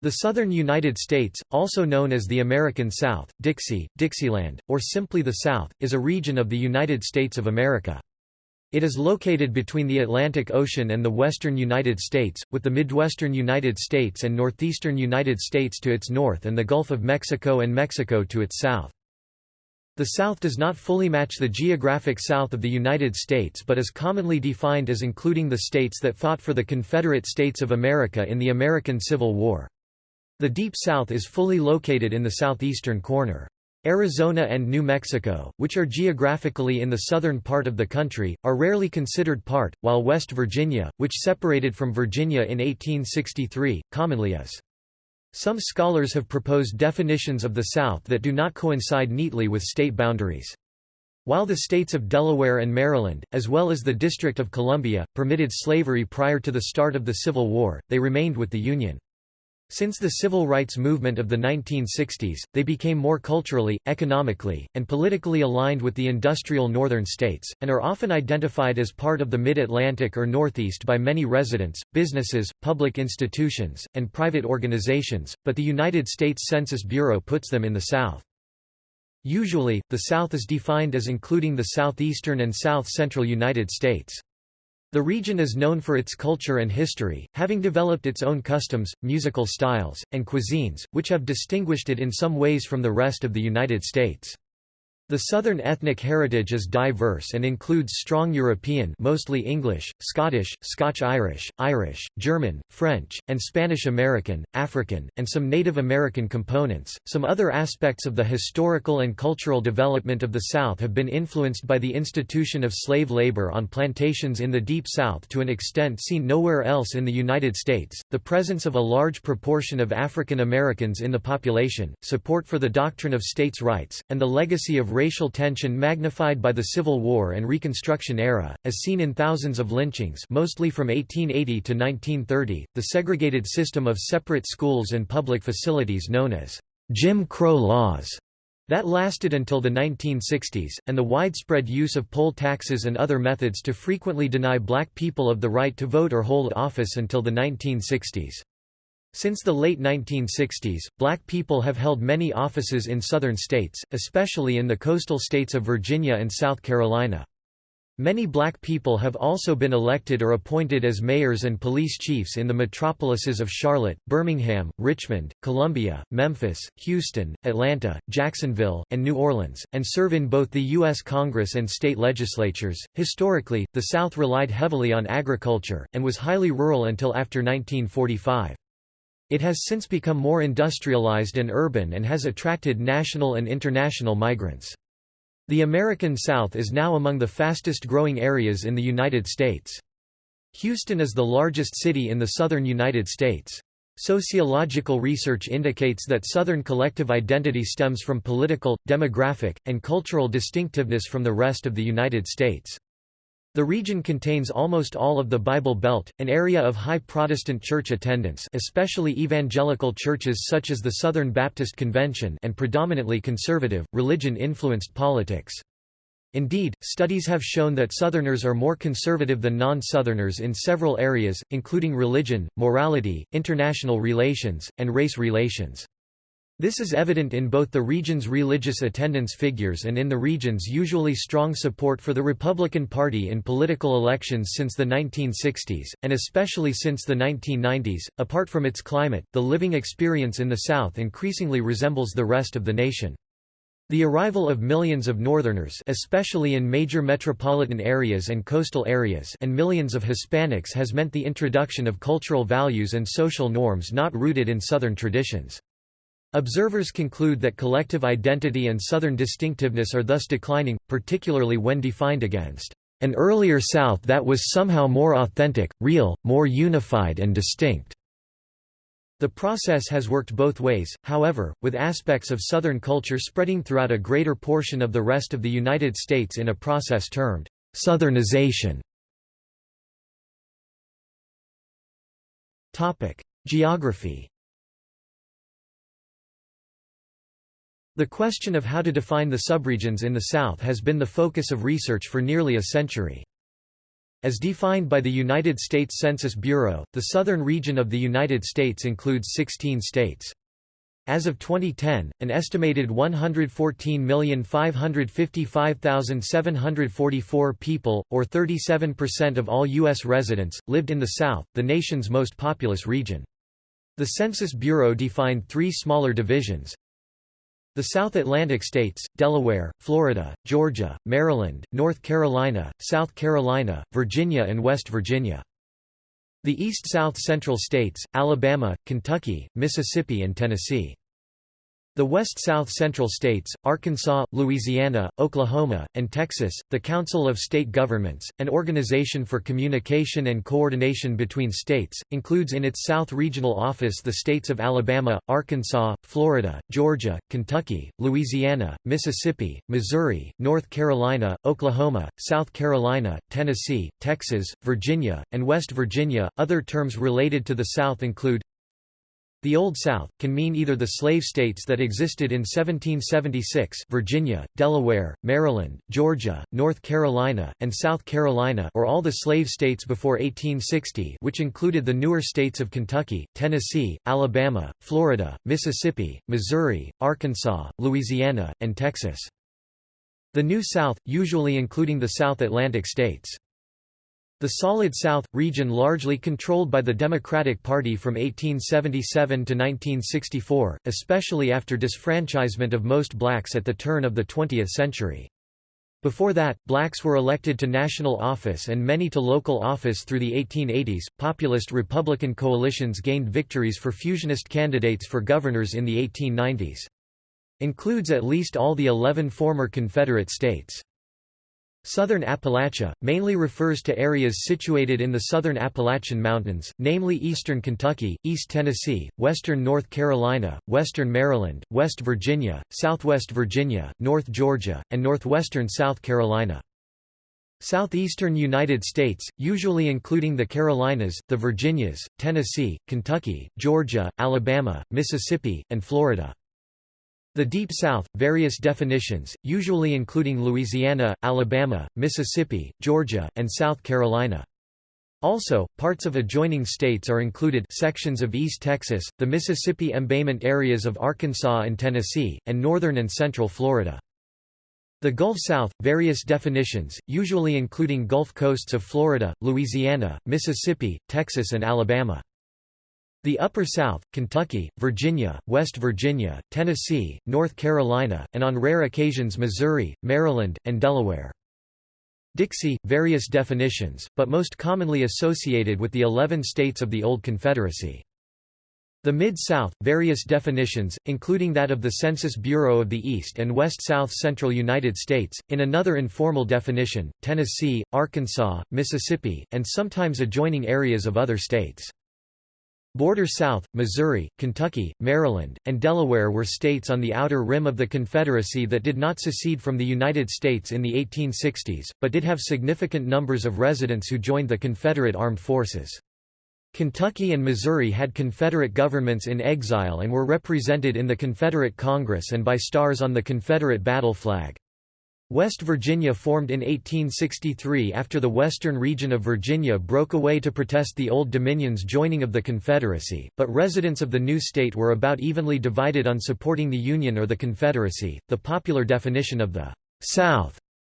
The southern United States, also known as the American South, Dixie, Dixieland, or simply the South, is a region of the United States of America. It is located between the Atlantic Ocean and the western United States, with the midwestern United States and northeastern United States to its north and the Gulf of Mexico and Mexico to its south. The South does not fully match the geographic south of the United States but is commonly defined as including the states that fought for the Confederate States of America in the American Civil War. The Deep South is fully located in the southeastern corner. Arizona and New Mexico, which are geographically in the southern part of the country, are rarely considered part, while West Virginia, which separated from Virginia in 1863, commonly is. Some scholars have proposed definitions of the South that do not coincide neatly with state boundaries. While the states of Delaware and Maryland, as well as the District of Columbia, permitted slavery prior to the start of the Civil War, they remained with the Union. Since the civil rights movement of the 1960s, they became more culturally, economically, and politically aligned with the industrial northern states, and are often identified as part of the Mid-Atlantic or Northeast by many residents, businesses, public institutions, and private organizations, but the United States Census Bureau puts them in the South. Usually, the South is defined as including the southeastern and south-central United States. The region is known for its culture and history, having developed its own customs, musical styles, and cuisines, which have distinguished it in some ways from the rest of the United States. The Southern ethnic heritage is diverse and includes strong European mostly English, Scottish, Scotch-Irish, Irish, German, French, and Spanish-American, African, and some Native American components. Some other aspects of the historical and cultural development of the South have been influenced by the institution of slave labor on plantations in the Deep South to an extent seen nowhere else in the United States, the presence of a large proportion of African Americans in the population, support for the doctrine of states' rights, and the legacy of racial tension magnified by the Civil War and Reconstruction era, as seen in thousands of lynchings mostly from 1880 to 1930, the segregated system of separate schools and public facilities known as Jim Crow laws that lasted until the 1960s, and the widespread use of poll taxes and other methods to frequently deny black people of the right to vote or hold office until the 1960s. Since the late 1960s, black people have held many offices in southern states, especially in the coastal states of Virginia and South Carolina. Many black people have also been elected or appointed as mayors and police chiefs in the metropolises of Charlotte, Birmingham, Richmond, Columbia, Memphis, Houston, Atlanta, Jacksonville, and New Orleans, and serve in both the U.S. Congress and state legislatures. Historically, the South relied heavily on agriculture, and was highly rural until after 1945. It has since become more industrialized and urban and has attracted national and international migrants. The American South is now among the fastest growing areas in the United States. Houston is the largest city in the southern United States. Sociological research indicates that Southern collective identity stems from political, demographic, and cultural distinctiveness from the rest of the United States. The region contains almost all of the Bible Belt, an area of high Protestant church attendance especially evangelical churches such as the Southern Baptist Convention and predominantly conservative, religion-influenced politics. Indeed, studies have shown that Southerners are more conservative than non-Southerners in several areas, including religion, morality, international relations, and race relations. This is evident in both the region's religious attendance figures and in the region's usually strong support for the Republican Party in political elections since the 1960s, and especially since the 1990s. Apart from its climate, the living experience in the South increasingly resembles the rest of the nation. The arrival of millions of Northerners especially in major metropolitan areas and coastal areas and millions of Hispanics has meant the introduction of cultural values and social norms not rooted in Southern traditions. Observers conclude that collective identity and Southern distinctiveness are thus declining, particularly when defined against an earlier South that was somehow more authentic, real, more unified and distinct. The process has worked both ways, however, with aspects of Southern culture spreading throughout a greater portion of the rest of the United States in a process termed Southernization. Geography The question of how to define the subregions in the South has been the focus of research for nearly a century. As defined by the United States Census Bureau, the southern region of the United States includes 16 states. As of 2010, an estimated 114,555,744 people, or 37% of all U.S. residents, lived in the South, the nation's most populous region. The Census Bureau defined three smaller divisions. The South Atlantic states, Delaware, Florida, Georgia, Maryland, North Carolina, South Carolina, Virginia and West Virginia. The East-South Central states, Alabama, Kentucky, Mississippi and Tennessee. The West-South Central states, Arkansas, Louisiana, Oklahoma, and Texas, the Council of State Governments, an organization for communication and coordination between states, includes in its South Regional Office the states of Alabama, Arkansas, Florida, Georgia, Kentucky, Louisiana, Mississippi, Missouri, North Carolina, Oklahoma, South Carolina, Tennessee, Texas, Virginia, and West Virginia. Other terms related to the South include the Old South, can mean either the slave states that existed in 1776 Virginia, Delaware, Maryland, Georgia, North Carolina, and South Carolina or all the slave states before 1860 which included the newer states of Kentucky, Tennessee, Alabama, Florida, Mississippi, Missouri, Arkansas, Louisiana, and Texas. The New South, usually including the South Atlantic states. The Solid South, region largely controlled by the Democratic Party from 1877 to 1964, especially after disfranchisement of most blacks at the turn of the 20th century. Before that, blacks were elected to national office and many to local office through the 1880s. Populist Republican coalitions gained victories for fusionist candidates for governors in the 1890s. Includes at least all the 11 former Confederate states. Southern Appalachia, mainly refers to areas situated in the southern Appalachian Mountains, namely eastern Kentucky, East Tennessee, western North Carolina, western Maryland, West Virginia, southwest Virginia, North Georgia, and northwestern South Carolina. Southeastern United States, usually including the Carolinas, the Virginias, Tennessee, Kentucky, Georgia, Alabama, Mississippi, and Florida. The Deep South, various definitions, usually including Louisiana, Alabama, Mississippi, Georgia, and South Carolina. Also, parts of adjoining states are included sections of East Texas, the Mississippi embayment areas of Arkansas and Tennessee, and northern and central Florida. The Gulf South, various definitions, usually including Gulf coasts of Florida, Louisiana, Mississippi, Texas and Alabama. The Upper South, Kentucky, Virginia, West Virginia, Tennessee, North Carolina, and on rare occasions Missouri, Maryland, and Delaware. Dixie, various definitions, but most commonly associated with the 11 states of the Old Confederacy. The Mid-South, various definitions, including that of the Census Bureau of the East and West South Central United States, in another informal definition, Tennessee, Arkansas, Mississippi, and sometimes adjoining areas of other states. Border South, Missouri, Kentucky, Maryland, and Delaware were states on the outer rim of the Confederacy that did not secede from the United States in the 1860s, but did have significant numbers of residents who joined the Confederate Armed Forces. Kentucky and Missouri had Confederate governments in exile and were represented in the Confederate Congress and by stars on the Confederate battle flag. West Virginia formed in 1863 after the western region of Virginia broke away to protest the Old Dominion's joining of the Confederacy, but residents of the new state were about evenly divided on supporting the Union or the Confederacy. The popular definition of the South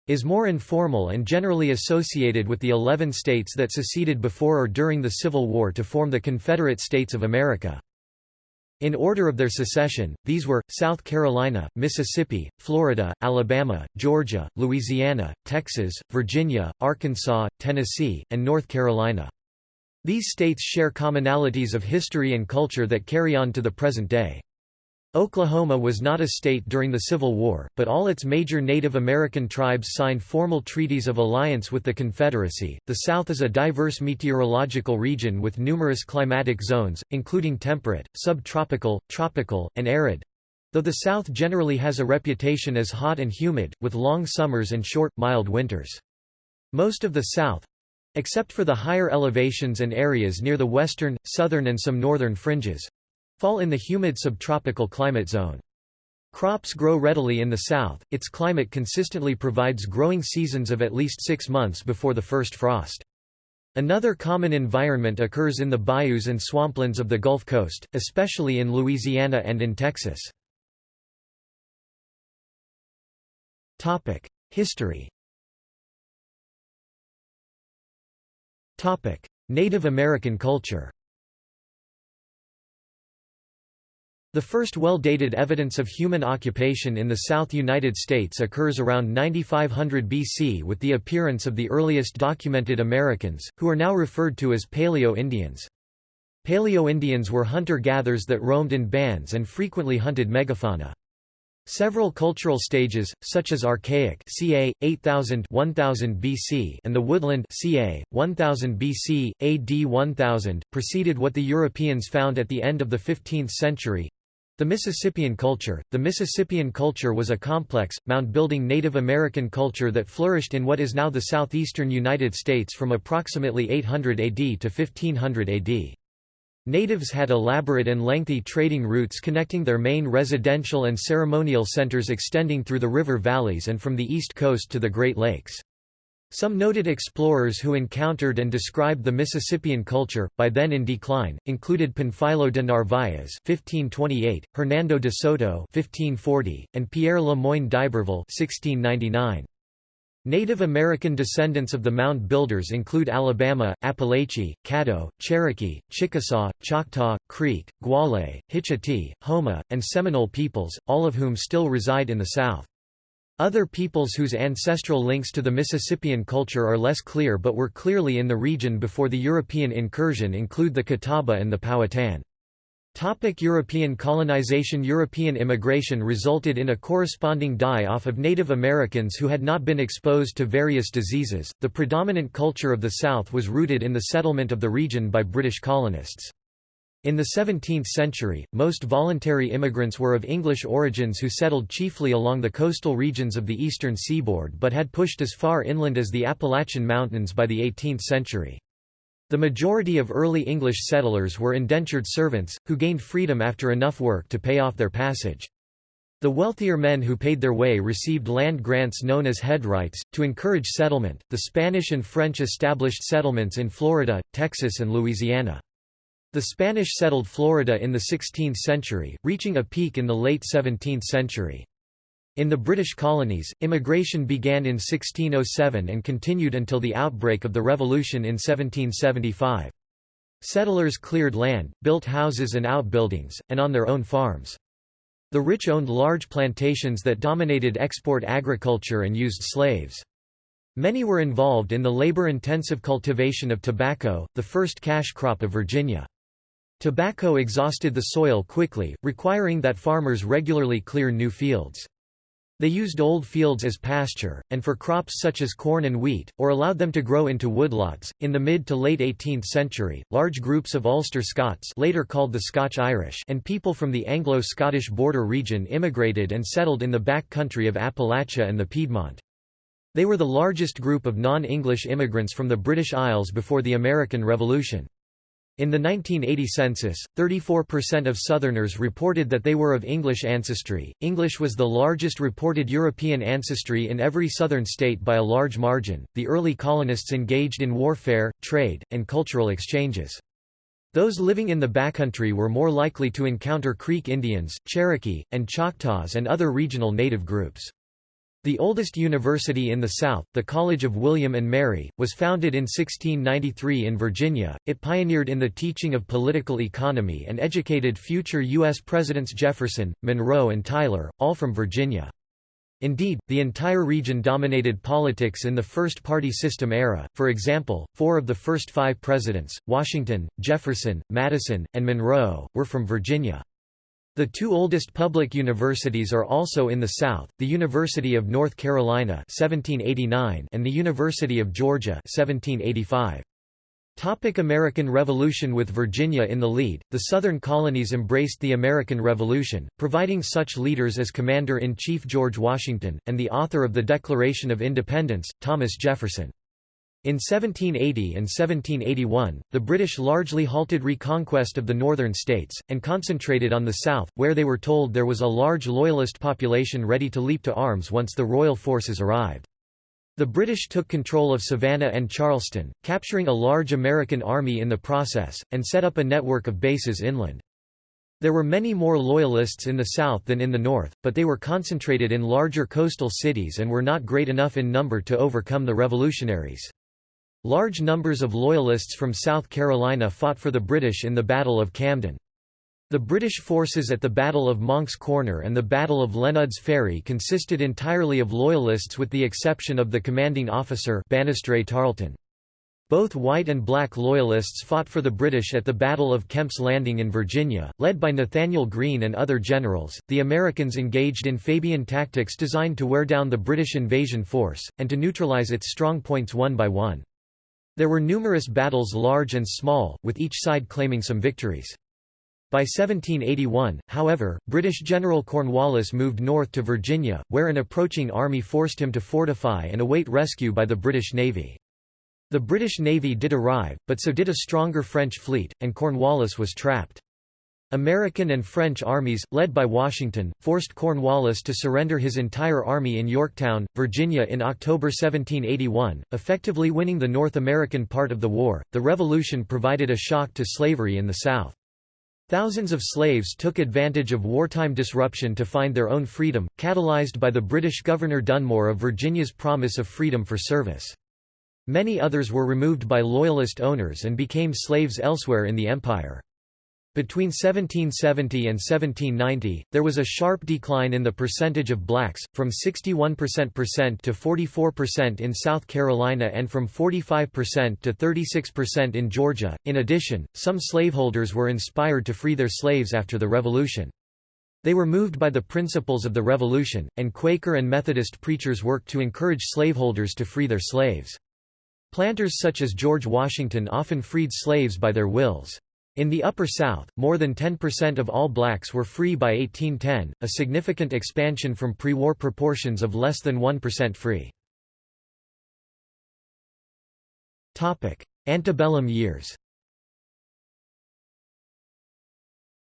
is more informal and generally associated with the 11 states that seceded before or during the Civil War to form the Confederate States of America. In order of their secession, these were, South Carolina, Mississippi, Florida, Alabama, Georgia, Louisiana, Texas, Virginia, Arkansas, Tennessee, and North Carolina. These states share commonalities of history and culture that carry on to the present day. Oklahoma was not a state during the Civil War, but all its major Native American tribes signed formal treaties of alliance with the Confederacy. The South is a diverse meteorological region with numerous climatic zones, including temperate, subtropical, tropical, and arid. Though the South generally has a reputation as hot and humid, with long summers and short, mild winters. Most of the South except for the higher elevations and areas near the western, southern and some northern fringes fall in the humid subtropical climate zone. Crops grow readily in the south, its climate consistently provides growing seasons of at least six months before the first frost. Another common environment occurs in the bayous and swamplands of the Gulf Coast, especially in Louisiana and in Texas. History Native American culture The first well-dated evidence of human occupation in the South United States occurs around 9500 BC with the appearance of the earliest documented Americans, who are now referred to as Paleo-Indians. Paleo-Indians were hunter-gatherers that roamed in bands and frequently hunted megafauna. Several cultural stages, such as Archaic ca. 8000 1000 BC and the Woodland ca. 1000 BC, AD 1000, preceded what the Europeans found at the end of the 15th century, the Mississippian culture The Mississippian culture was a complex, mound-building Native American culture that flourished in what is now the southeastern United States from approximately 800 AD to 1500 AD. Natives had elaborate and lengthy trading routes connecting their main residential and ceremonial centers extending through the river valleys and from the east coast to the Great Lakes. Some noted explorers who encountered and described the Mississippian culture, by then in decline, included Panfilo de Narváez (1528), Hernando de Soto (1540), and Pierre Le Moyne d'Iberville (1699). Native American descendants of the mound builders include Alabama, Apalachee, Caddo, Cherokee, Chickasaw, Choctaw, Creek, Guale, Hitchiti, Houma, and Seminole peoples, all of whom still reside in the South. Other peoples whose ancestral links to the Mississippian culture are less clear but were clearly in the region before the European incursion include the Catawba and the Powhatan. Topic European colonization European immigration resulted in a corresponding die-off of Native Americans who had not been exposed to various diseases. The predominant culture of the South was rooted in the settlement of the region by British colonists. In the 17th century, most voluntary immigrants were of English origins who settled chiefly along the coastal regions of the eastern seaboard but had pushed as far inland as the Appalachian Mountains by the 18th century. The majority of early English settlers were indentured servants, who gained freedom after enough work to pay off their passage. The wealthier men who paid their way received land grants known as headrights. To encourage settlement, the Spanish and French established settlements in Florida, Texas, and Louisiana. The Spanish settled Florida in the 16th century, reaching a peak in the late 17th century. In the British colonies, immigration began in 1607 and continued until the outbreak of the Revolution in 1775. Settlers cleared land, built houses and outbuildings, and on their own farms. The rich owned large plantations that dominated export agriculture and used slaves. Many were involved in the labor-intensive cultivation of tobacco, the first cash crop of Virginia. Tobacco exhausted the soil quickly, requiring that farmers regularly clear new fields. They used old fields as pasture, and for crops such as corn and wheat, or allowed them to grow into woodlots. In the mid to late 18th century, large groups of Ulster Scots, later called the Scotch Irish, and people from the Anglo-Scottish border region immigrated and settled in the back country of Appalachia and the Piedmont. They were the largest group of non-English immigrants from the British Isles before the American Revolution. In the 1980 census, 34% of Southerners reported that they were of English ancestry. English was the largest reported European ancestry in every Southern state by a large margin. The early colonists engaged in warfare, trade, and cultural exchanges. Those living in the backcountry were more likely to encounter Creek Indians, Cherokee, and Choctaws and other regional native groups. The oldest university in the South, the College of William and Mary, was founded in 1693 in Virginia. It pioneered in the teaching of political economy and educated future U.S. Presidents Jefferson, Monroe, and Tyler, all from Virginia. Indeed, the entire region dominated politics in the first party system era. For example, four of the first five presidents, Washington, Jefferson, Madison, and Monroe, were from Virginia. The two oldest public universities are also in the South, the University of North Carolina 1789 and the University of Georgia 1785. Topic American Revolution With Virginia in the lead, the Southern colonies embraced the American Revolution, providing such leaders as Commander-in-Chief George Washington, and the author of the Declaration of Independence, Thomas Jefferson. In 1780 and 1781, the British largely halted reconquest of the northern states, and concentrated on the south, where they were told there was a large loyalist population ready to leap to arms once the royal forces arrived. The British took control of Savannah and Charleston, capturing a large American army in the process, and set up a network of bases inland. There were many more Loyalists in the South than in the North, but they were concentrated in larger coastal cities and were not great enough in number to overcome the revolutionaries. Large numbers of Loyalists from South Carolina fought for the British in the Battle of Camden. The British forces at the Battle of Monk's Corner and the Battle of Lenud's Ferry consisted entirely of Loyalists with the exception of the commanding officer Banastre Tarleton. Both white and black Loyalists fought for the British at the Battle of Kemp's Landing in Virginia, led by Nathanael Greene and other generals. The Americans engaged in Fabian tactics designed to wear down the British invasion force, and to neutralize its strong points one by one. There were numerous battles large and small, with each side claiming some victories. By 1781, however, British General Cornwallis moved north to Virginia, where an approaching army forced him to fortify and await rescue by the British Navy. The British Navy did arrive, but so did a stronger French fleet, and Cornwallis was trapped. American and French armies, led by Washington, forced Cornwallis to surrender his entire army in Yorktown, Virginia in October 1781, effectively winning the North American part of the war. The Revolution provided a shock to slavery in the South. Thousands of slaves took advantage of wartime disruption to find their own freedom, catalyzed by the British Governor Dunmore of Virginia's promise of freedom for service. Many others were removed by Loyalist owners and became slaves elsewhere in the empire. Between 1770 and 1790, there was a sharp decline in the percentage of blacks, from 61% to 44% in South Carolina and from 45% to 36% in Georgia. In addition, some slaveholders were inspired to free their slaves after the Revolution. They were moved by the principles of the Revolution, and Quaker and Methodist preachers worked to encourage slaveholders to free their slaves. Planters such as George Washington often freed slaves by their wills. In the Upper South, more than 10% of all blacks were free by 1810, a significant expansion from pre-war proportions of less than 1% free. Antebellum years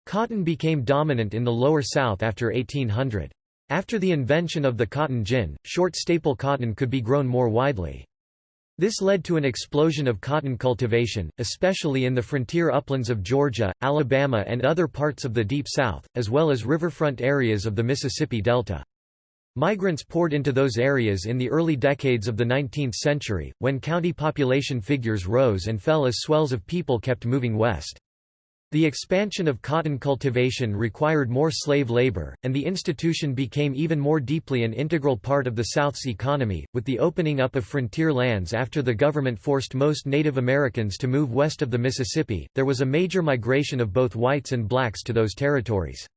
Cotton became dominant in the Lower South after 1800. After the invention of the cotton gin, short staple cotton could be grown more widely. This led to an explosion of cotton cultivation, especially in the frontier uplands of Georgia, Alabama and other parts of the Deep South, as well as riverfront areas of the Mississippi Delta. Migrants poured into those areas in the early decades of the 19th century, when county population figures rose and fell as swells of people kept moving west. The expansion of cotton cultivation required more slave labor, and the institution became even more deeply an integral part of the South's economy. With the opening up of frontier lands after the government forced most Native Americans to move west of the Mississippi, there was a major migration of both whites and blacks to those territories.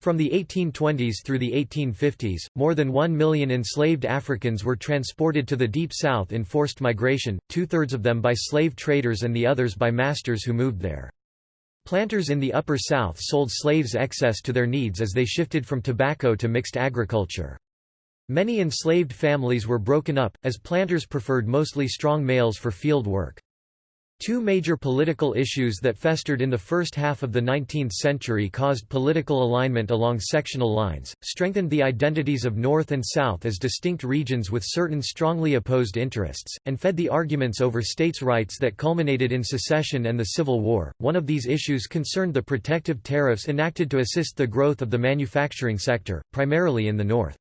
From the 1820s through the 1850s, more than one million enslaved Africans were transported to the Deep South in forced migration, two-thirds of them by slave traders and the others by masters who moved there. Planters in the Upper South sold slaves excess to their needs as they shifted from tobacco to mixed agriculture. Many enslaved families were broken up, as planters preferred mostly strong males for field work. Two major political issues that festered in the first half of the 19th century caused political alignment along sectional lines, strengthened the identities of North and South as distinct regions with certain strongly opposed interests, and fed the arguments over states' rights that culminated in secession and the Civil War. One of these issues concerned the protective tariffs enacted to assist the growth of the manufacturing sector, primarily in the North.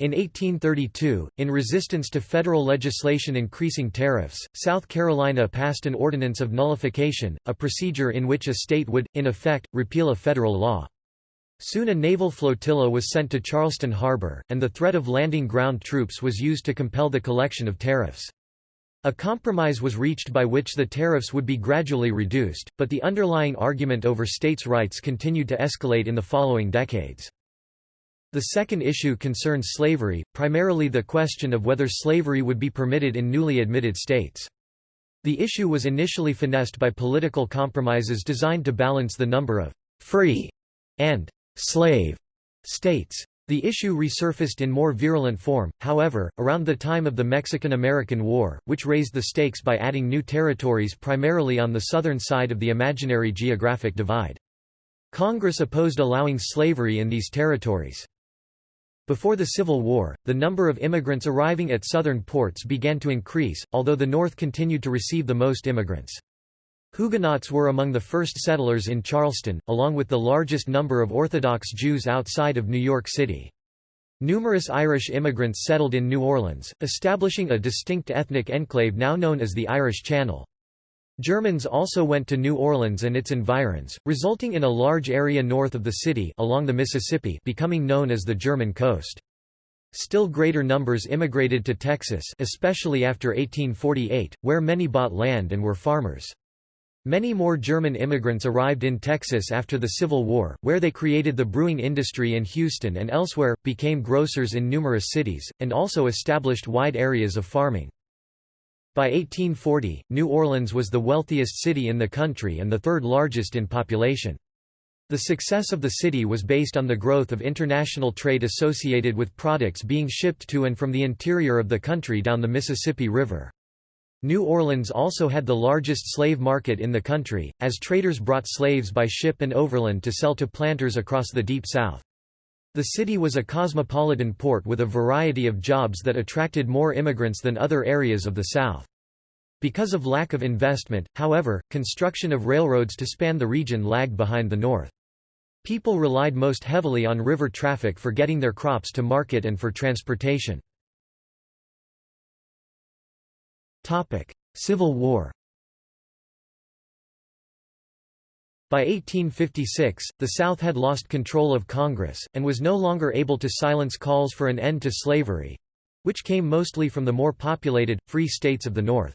In 1832, in resistance to federal legislation increasing tariffs, South Carolina passed an ordinance of nullification, a procedure in which a state would, in effect, repeal a federal law. Soon a naval flotilla was sent to Charleston Harbor, and the threat of landing ground troops was used to compel the collection of tariffs. A compromise was reached by which the tariffs would be gradually reduced, but the underlying argument over states' rights continued to escalate in the following decades. The second issue concerns slavery, primarily the question of whether slavery would be permitted in newly admitted states. The issue was initially finessed by political compromises designed to balance the number of «free» and «slave» states. The issue resurfaced in more virulent form, however, around the time of the Mexican–American War, which raised the stakes by adding new territories primarily on the southern side of the imaginary geographic divide. Congress opposed allowing slavery in these territories. Before the Civil War, the number of immigrants arriving at southern ports began to increase, although the North continued to receive the most immigrants. Huguenots were among the first settlers in Charleston, along with the largest number of Orthodox Jews outside of New York City. Numerous Irish immigrants settled in New Orleans, establishing a distinct ethnic enclave now known as the Irish Channel. Germans also went to New Orleans and its environs, resulting in a large area north of the city along the Mississippi becoming known as the German coast. Still greater numbers immigrated to Texas especially after 1848, where many bought land and were farmers. Many more German immigrants arrived in Texas after the Civil War, where they created the brewing industry in Houston and elsewhere, became grocers in numerous cities, and also established wide areas of farming. By 1840, New Orleans was the wealthiest city in the country and the third largest in population. The success of the city was based on the growth of international trade associated with products being shipped to and from the interior of the country down the Mississippi River. New Orleans also had the largest slave market in the country, as traders brought slaves by ship and overland to sell to planters across the Deep South. The city was a cosmopolitan port with a variety of jobs that attracted more immigrants than other areas of the South. Because of lack of investment, however, construction of railroads to span the region lagged behind the North. People relied most heavily on river traffic for getting their crops to market and for transportation. Civil War By 1856, the South had lost control of Congress, and was no longer able to silence calls for an end to slavery—which came mostly from the more populated, free states of the North.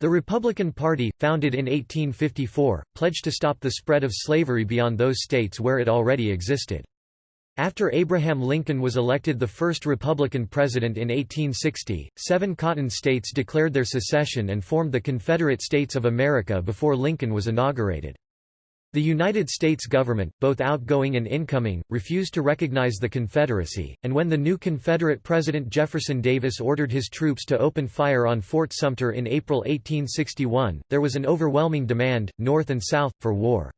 The Republican Party, founded in 1854, pledged to stop the spread of slavery beyond those states where it already existed. After Abraham Lincoln was elected the first Republican president in 1860, seven Cotton states declared their secession and formed the Confederate States of America before Lincoln was inaugurated. The United States government, both outgoing and incoming, refused to recognize the Confederacy, and when the new Confederate President Jefferson Davis ordered his troops to open fire on Fort Sumter in April 1861, there was an overwhelming demand, North and South, for war.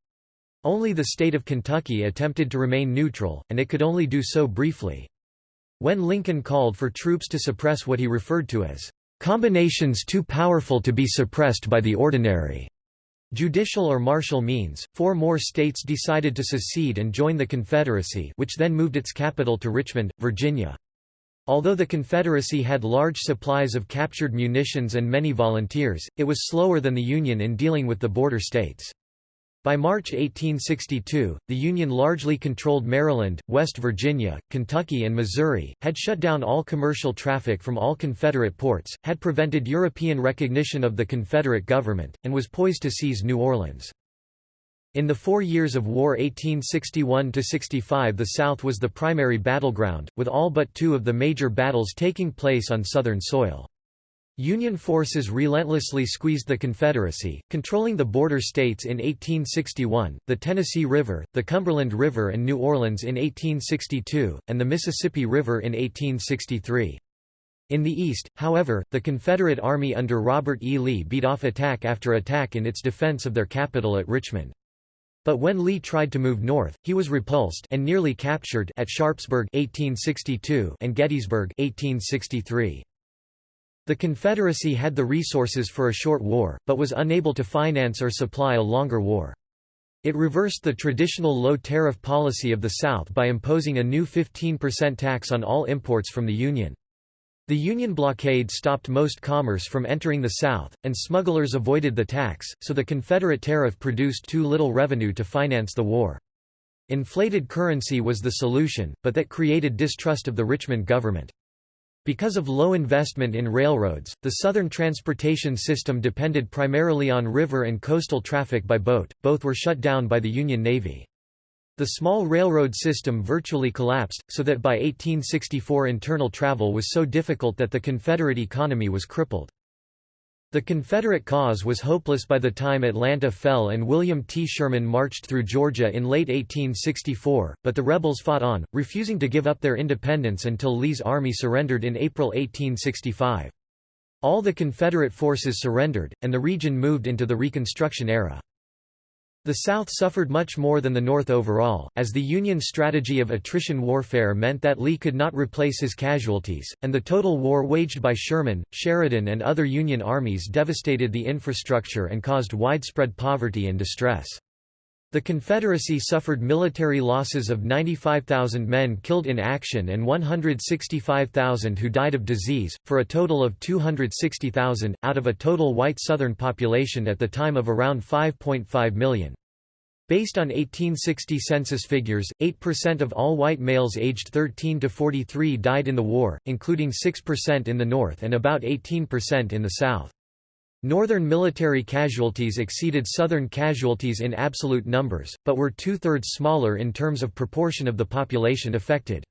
Only the state of Kentucky attempted to remain neutral, and it could only do so briefly. When Lincoln called for troops to suppress what he referred to as combinations too powerful to be suppressed by the ordinary Judicial or martial means, four more states decided to secede and join the Confederacy which then moved its capital to Richmond, Virginia. Although the Confederacy had large supplies of captured munitions and many volunteers, it was slower than the Union in dealing with the border states. By March 1862, the Union largely controlled Maryland, West Virginia, Kentucky and Missouri, had shut down all commercial traffic from all Confederate ports, had prevented European recognition of the Confederate government, and was poised to seize New Orleans. In the four years of war 1861–65 the South was the primary battleground, with all but two of the major battles taking place on Southern soil. Union forces relentlessly squeezed the Confederacy, controlling the border states in 1861, the Tennessee River, the Cumberland River and New Orleans in 1862, and the Mississippi River in 1863. In the east, however, the Confederate Army under Robert E. Lee beat off attack after attack in its defense of their capital at Richmond. But when Lee tried to move north, he was repulsed and nearly captured at Sharpsburg 1862 and Gettysburg 1863. The Confederacy had the resources for a short war, but was unable to finance or supply a longer war. It reversed the traditional low-tariff policy of the South by imposing a new 15% tax on all imports from the Union. The Union blockade stopped most commerce from entering the South, and smugglers avoided the tax, so the Confederate tariff produced too little revenue to finance the war. Inflated currency was the solution, but that created distrust of the Richmond government. Because of low investment in railroads, the southern transportation system depended primarily on river and coastal traffic by boat, both were shut down by the Union Navy. The small railroad system virtually collapsed, so that by 1864 internal travel was so difficult that the Confederate economy was crippled. The Confederate cause was hopeless by the time Atlanta fell and William T. Sherman marched through Georgia in late 1864, but the rebels fought on, refusing to give up their independence until Lee's army surrendered in April 1865. All the Confederate forces surrendered, and the region moved into the Reconstruction era. The South suffered much more than the North overall, as the Union strategy of attrition warfare meant that Lee could not replace his casualties, and the total war waged by Sherman, Sheridan and other Union armies devastated the infrastructure and caused widespread poverty and distress. The Confederacy suffered military losses of 95,000 men killed in action and 165,000 who died of disease, for a total of 260,000, out of a total white Southern population at the time of around 5.5 million. Based on 1860 census figures, 8% of all white males aged 13 to 43 died in the war, including 6% in the North and about 18% in the South. Northern military casualties exceeded Southern casualties in absolute numbers, but were two-thirds smaller in terms of proportion of the population affected.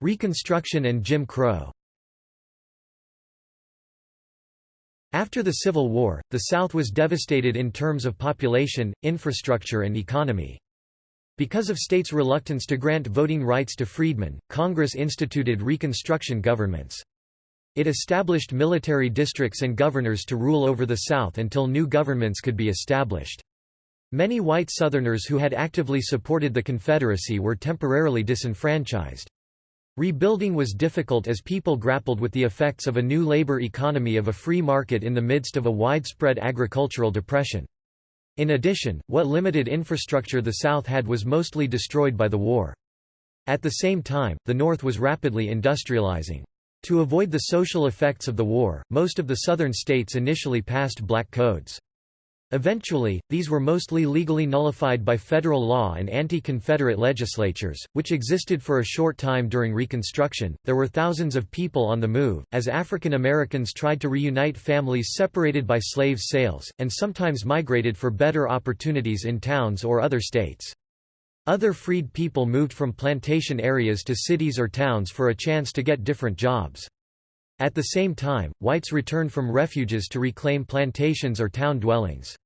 Reconstruction and Jim Crow After the Civil War, the South was devastated in terms of population, infrastructure and economy. Because of states' reluctance to grant voting rights to freedmen, Congress instituted Reconstruction governments. It established military districts and governors to rule over the South until new governments could be established. Many white Southerners who had actively supported the Confederacy were temporarily disenfranchised. Rebuilding was difficult as people grappled with the effects of a new labor economy of a free market in the midst of a widespread agricultural depression. In addition, what limited infrastructure the South had was mostly destroyed by the war. At the same time, the North was rapidly industrializing. To avoid the social effects of the war, most of the southern states initially passed black codes. Eventually, these were mostly legally nullified by federal law and anti-Confederate legislatures, which existed for a short time during Reconstruction. There were thousands of people on the move, as African Americans tried to reunite families separated by slave sales, and sometimes migrated for better opportunities in towns or other states. Other freed people moved from plantation areas to cities or towns for a chance to get different jobs. At the same time, whites returned from refuges to reclaim plantations or town dwellings.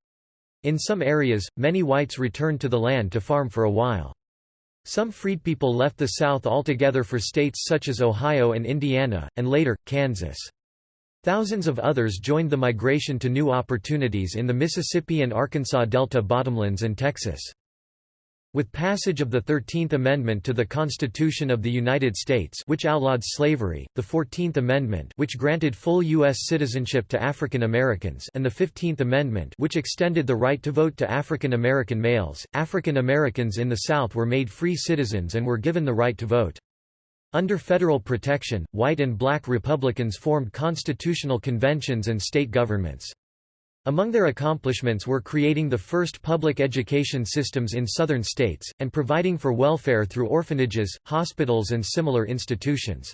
In some areas, many whites returned to the land to farm for a while. Some freedpeople left the South altogether for states such as Ohio and Indiana, and later, Kansas. Thousands of others joined the migration to new opportunities in the Mississippi and Arkansas Delta bottomlands and Texas. With passage of the Thirteenth Amendment to the Constitution of the United States which outlawed slavery, the Fourteenth Amendment which granted full U.S. citizenship to African Americans and the Fifteenth Amendment which extended the right to vote to African American males, African Americans in the South were made free citizens and were given the right to vote. Under federal protection, white and black Republicans formed constitutional conventions and state governments. Among their accomplishments were creating the first public education systems in southern states, and providing for welfare through orphanages, hospitals and similar institutions.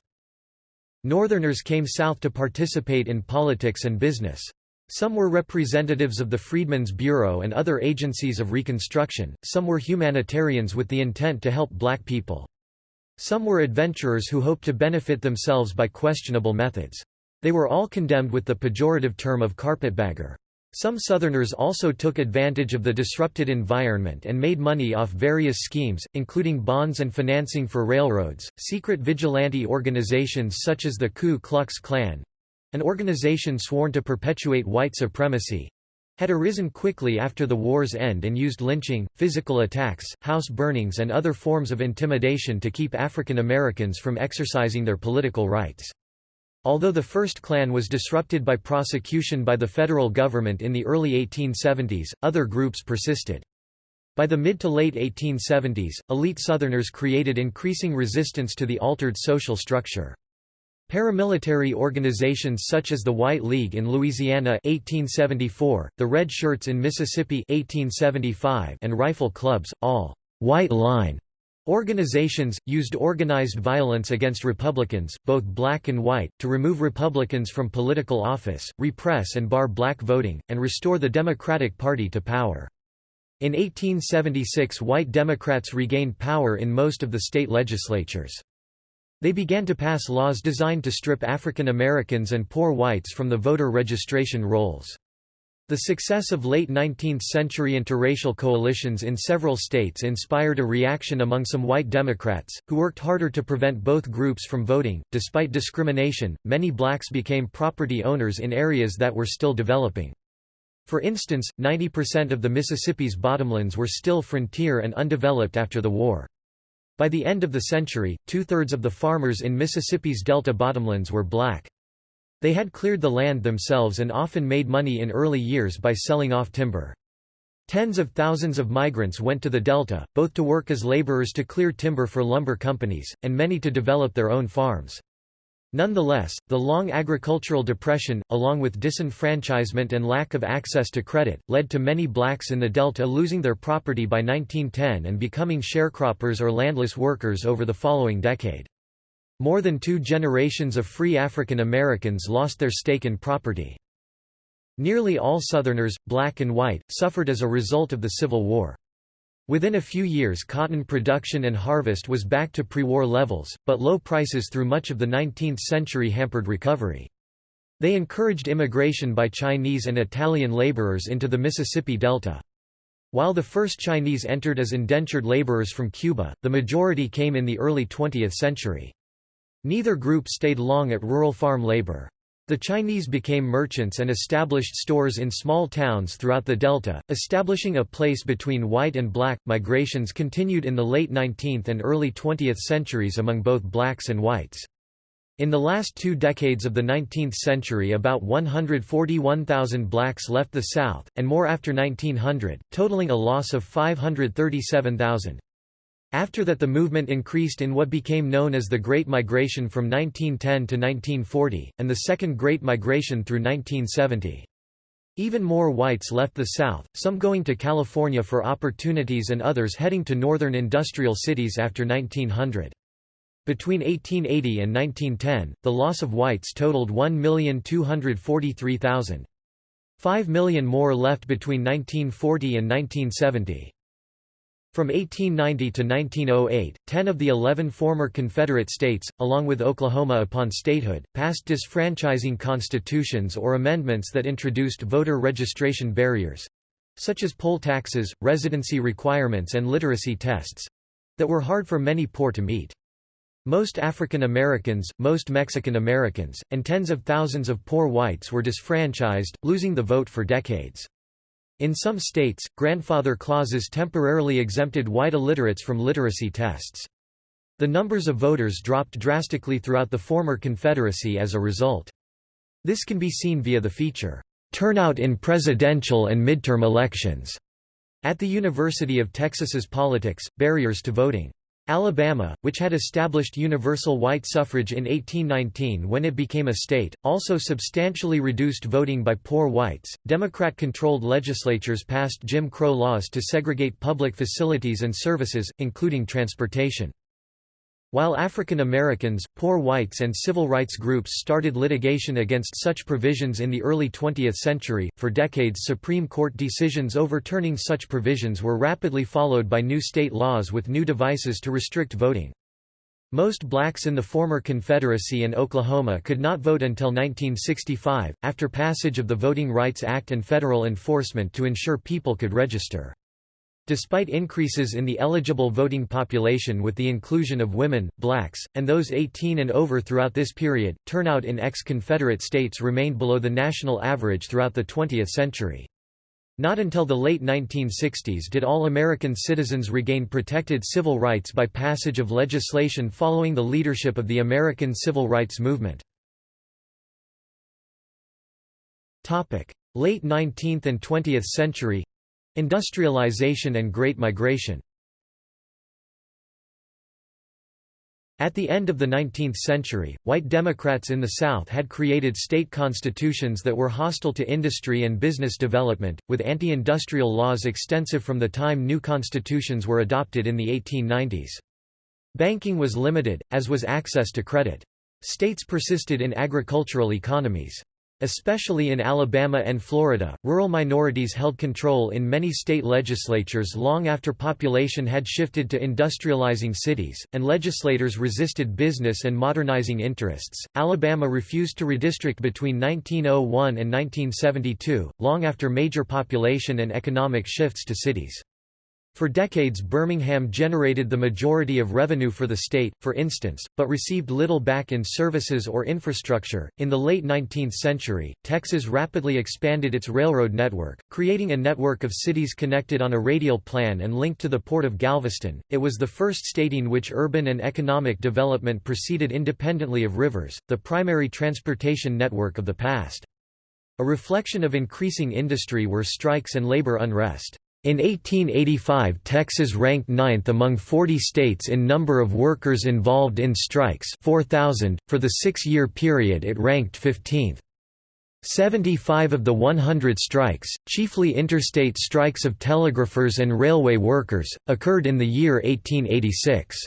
Northerners came south to participate in politics and business. Some were representatives of the Freedmen's Bureau and other agencies of Reconstruction, some were humanitarians with the intent to help black people. Some were adventurers who hoped to benefit themselves by questionable methods. They were all condemned with the pejorative term of carpetbagger. Some Southerners also took advantage of the disrupted environment and made money off various schemes, including bonds and financing for railroads. Secret vigilante organizations such as the Ku Klux Klan an organization sworn to perpetuate white supremacy had arisen quickly after the war's end and used lynching, physical attacks, house burnings, and other forms of intimidation to keep African Americans from exercising their political rights. Although the first Klan was disrupted by prosecution by the federal government in the early 1870s, other groups persisted. By the mid to late 1870s, elite Southerners created increasing resistance to the altered social structure. Paramilitary organizations such as the White League in Louisiana 1874, the Red Shirts in Mississippi 1875, and rifle clubs, all «white line» Organizations, used organized violence against Republicans, both black and white, to remove Republicans from political office, repress and bar black voting, and restore the Democratic Party to power. In 1876 white Democrats regained power in most of the state legislatures. They began to pass laws designed to strip African Americans and poor whites from the voter registration rolls. The success of late 19th-century interracial coalitions in several states inspired a reaction among some white Democrats, who worked harder to prevent both groups from voting. Despite discrimination, many blacks became property owners in areas that were still developing. For instance, 90% of the Mississippi's bottomlands were still frontier and undeveloped after the war. By the end of the century, two-thirds of the farmers in Mississippi's delta bottomlands were black. They had cleared the land themselves and often made money in early years by selling off timber. Tens of thousands of migrants went to the delta, both to work as laborers to clear timber for lumber companies, and many to develop their own farms. Nonetheless, the long agricultural depression, along with disenfranchisement and lack of access to credit, led to many blacks in the Delta losing their property by 1910 and becoming sharecroppers or landless workers over the following decade. More than two generations of free African Americans lost their stake in property. Nearly all Southerners, black and white, suffered as a result of the Civil War. Within a few years cotton production and harvest was back to pre-war levels, but low prices through much of the 19th century hampered recovery. They encouraged immigration by Chinese and Italian laborers into the Mississippi Delta. While the first Chinese entered as indentured laborers from Cuba, the majority came in the early 20th century. Neither group stayed long at rural farm labor. The Chinese became merchants and established stores in small towns throughout the Delta, establishing a place between white and black. Migrations continued in the late 19th and early 20th centuries among both blacks and whites. In the last two decades of the 19th century about 141,000 blacks left the South, and more after 1900, totaling a loss of 537,000. After that the movement increased in what became known as the Great Migration from 1910 to 1940, and the Second Great Migration through 1970. Even more whites left the South, some going to California for opportunities and others heading to northern industrial cities after 1900. Between 1880 and 1910, the loss of whites totaled 1,243,000. Five million more left between 1940 and 1970. From 1890 to 1908, ten of the eleven former Confederate states, along with Oklahoma upon statehood, passed disfranchising constitutions or amendments that introduced voter registration barriers—such as poll taxes, residency requirements and literacy tests—that were hard for many poor to meet. Most African Americans, most Mexican Americans, and tens of thousands of poor whites were disfranchised, losing the vote for decades. In some states, grandfather clauses temporarily exempted white illiterates from literacy tests. The numbers of voters dropped drastically throughout the former Confederacy as a result. This can be seen via the feature, "'Turnout in Presidential and Midterm Elections' at the University of Texas's Politics, Barriers to Voting. Alabama, which had established universal white suffrage in 1819 when it became a state, also substantially reduced voting by poor whites. Democrat controlled legislatures passed Jim Crow laws to segregate public facilities and services, including transportation. While African Americans, poor whites and civil rights groups started litigation against such provisions in the early 20th century, for decades Supreme Court decisions overturning such provisions were rapidly followed by new state laws with new devices to restrict voting. Most blacks in the former Confederacy and Oklahoma could not vote until 1965, after passage of the Voting Rights Act and federal enforcement to ensure people could register. Despite increases in the eligible voting population with the inclusion of women, blacks, and those 18 and over throughout this period, turnout in ex-Confederate states remained below the national average throughout the 20th century. Not until the late 1960s did all American citizens regain protected civil rights by passage of legislation following the leadership of the American Civil Rights Movement. Late 19th and 20th century Industrialization and Great Migration At the end of the 19th century, white Democrats in the South had created state constitutions that were hostile to industry and business development, with anti-industrial laws extensive from the time new constitutions were adopted in the 1890s. Banking was limited, as was access to credit. States persisted in agricultural economies. Especially in Alabama and Florida, rural minorities held control in many state legislatures long after population had shifted to industrializing cities, and legislators resisted business and modernizing interests. Alabama refused to redistrict between 1901 and 1972, long after major population and economic shifts to cities. For decades Birmingham generated the majority of revenue for the state, for instance, but received little back in services or infrastructure. In the late 19th century, Texas rapidly expanded its railroad network, creating a network of cities connected on a radial plan and linked to the port of Galveston. It was the first state in which urban and economic development proceeded independently of rivers, the primary transportation network of the past. A reflection of increasing industry were strikes and labor unrest. In 1885 Texas ranked ninth among 40 states in number of workers involved in strikes 4,000, for the six-year period it ranked 15th. 75 of the 100 strikes, chiefly interstate strikes of telegraphers and railway workers, occurred in the year 1886.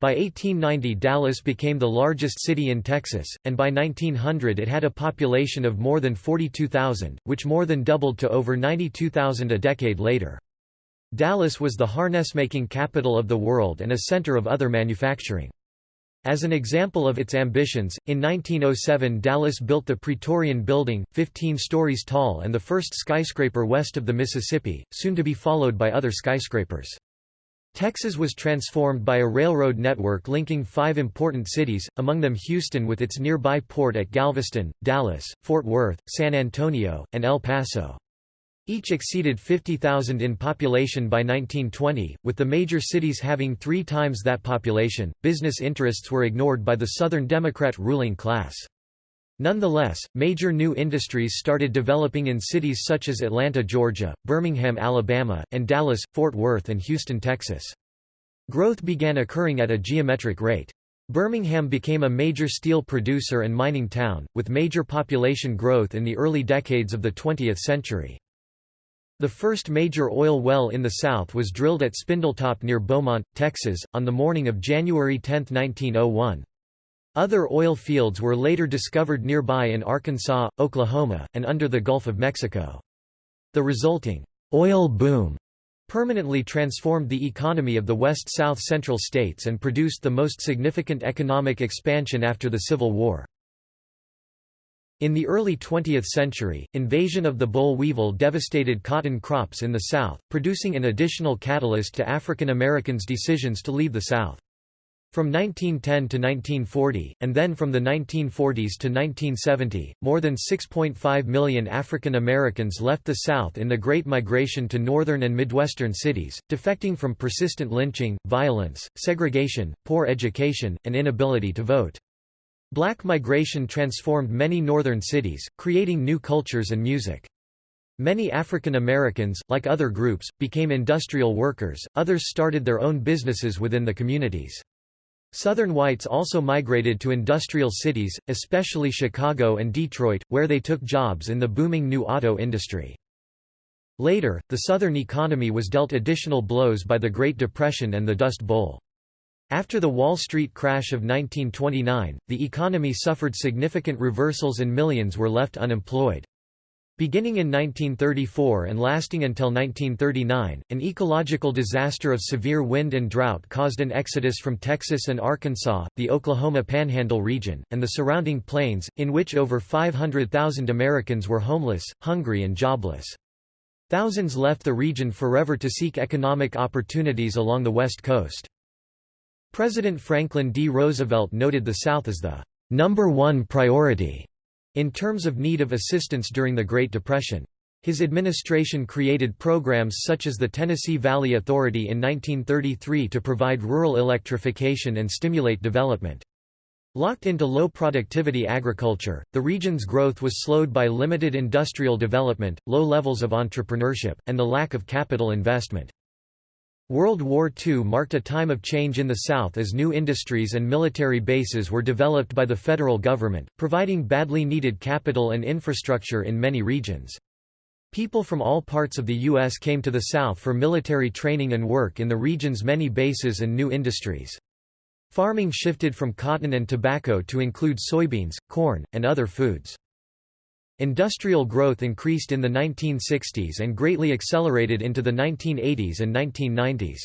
By 1890 Dallas became the largest city in Texas, and by 1900 it had a population of more than 42,000, which more than doubled to over 92,000 a decade later. Dallas was the harness-making capital of the world and a center of other manufacturing. As an example of its ambitions, in 1907 Dallas built the Praetorian Building, 15 stories tall and the first skyscraper west of the Mississippi, soon to be followed by other skyscrapers. Texas was transformed by a railroad network linking five important cities, among them Houston with its nearby port at Galveston, Dallas, Fort Worth, San Antonio, and El Paso. Each exceeded 50,000 in population by 1920, with the major cities having three times that population. Business interests were ignored by the Southern Democrat ruling class. Nonetheless, major new industries started developing in cities such as Atlanta, Georgia, Birmingham, Alabama, and Dallas, Fort Worth and Houston, Texas. Growth began occurring at a geometric rate. Birmingham became a major steel producer and mining town, with major population growth in the early decades of the 20th century. The first major oil well in the South was drilled at Spindletop near Beaumont, Texas, on the morning of January 10, 1901. Other oil fields were later discovered nearby in Arkansas, Oklahoma, and under the Gulf of Mexico. The resulting oil boom permanently transformed the economy of the West-South Central states and produced the most significant economic expansion after the Civil War. In the early 20th century, invasion of the boll weevil devastated cotton crops in the South, producing an additional catalyst to African Americans' decisions to leave the South. From 1910 to 1940, and then from the 1940s to 1970, more than 6.5 million African Americans left the South in the Great Migration to northern and Midwestern cities, defecting from persistent lynching, violence, segregation, poor education, and inability to vote. Black migration transformed many northern cities, creating new cultures and music. Many African Americans, like other groups, became industrial workers, others started their own businesses within the communities. Southern whites also migrated to industrial cities, especially Chicago and Detroit, where they took jobs in the booming new auto industry. Later, the Southern economy was dealt additional blows by the Great Depression and the Dust Bowl. After the Wall Street crash of 1929, the economy suffered significant reversals and millions were left unemployed. Beginning in 1934 and lasting until 1939, an ecological disaster of severe wind and drought caused an exodus from Texas and Arkansas, the Oklahoma Panhandle region, and the surrounding plains, in which over 500,000 Americans were homeless, hungry and jobless. Thousands left the region forever to seek economic opportunities along the West Coast. President Franklin D. Roosevelt noted the South as the number one priority in terms of need of assistance during the Great Depression. His administration created programs such as the Tennessee Valley Authority in 1933 to provide rural electrification and stimulate development. Locked into low-productivity agriculture, the region's growth was slowed by limited industrial development, low levels of entrepreneurship, and the lack of capital investment. World War II marked a time of change in the South as new industries and military bases were developed by the federal government, providing badly needed capital and infrastructure in many regions. People from all parts of the U.S. came to the South for military training and work in the region's many bases and new industries. Farming shifted from cotton and tobacco to include soybeans, corn, and other foods. Industrial growth increased in the 1960s and greatly accelerated into the 1980s and 1990s.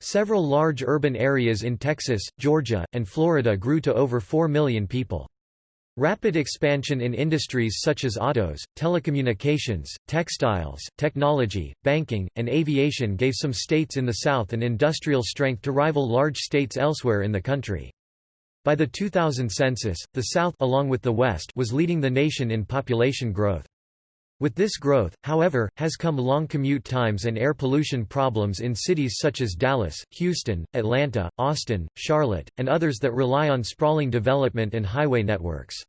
Several large urban areas in Texas, Georgia, and Florida grew to over 4 million people. Rapid expansion in industries such as autos, telecommunications, textiles, technology, banking, and aviation gave some states in the South an industrial strength to rival large states elsewhere in the country. By the 2000 census, the South along with the West was leading the nation in population growth. With this growth, however, has come long commute times and air pollution problems in cities such as Dallas, Houston, Atlanta, Austin, Charlotte, and others that rely on sprawling development and highway networks.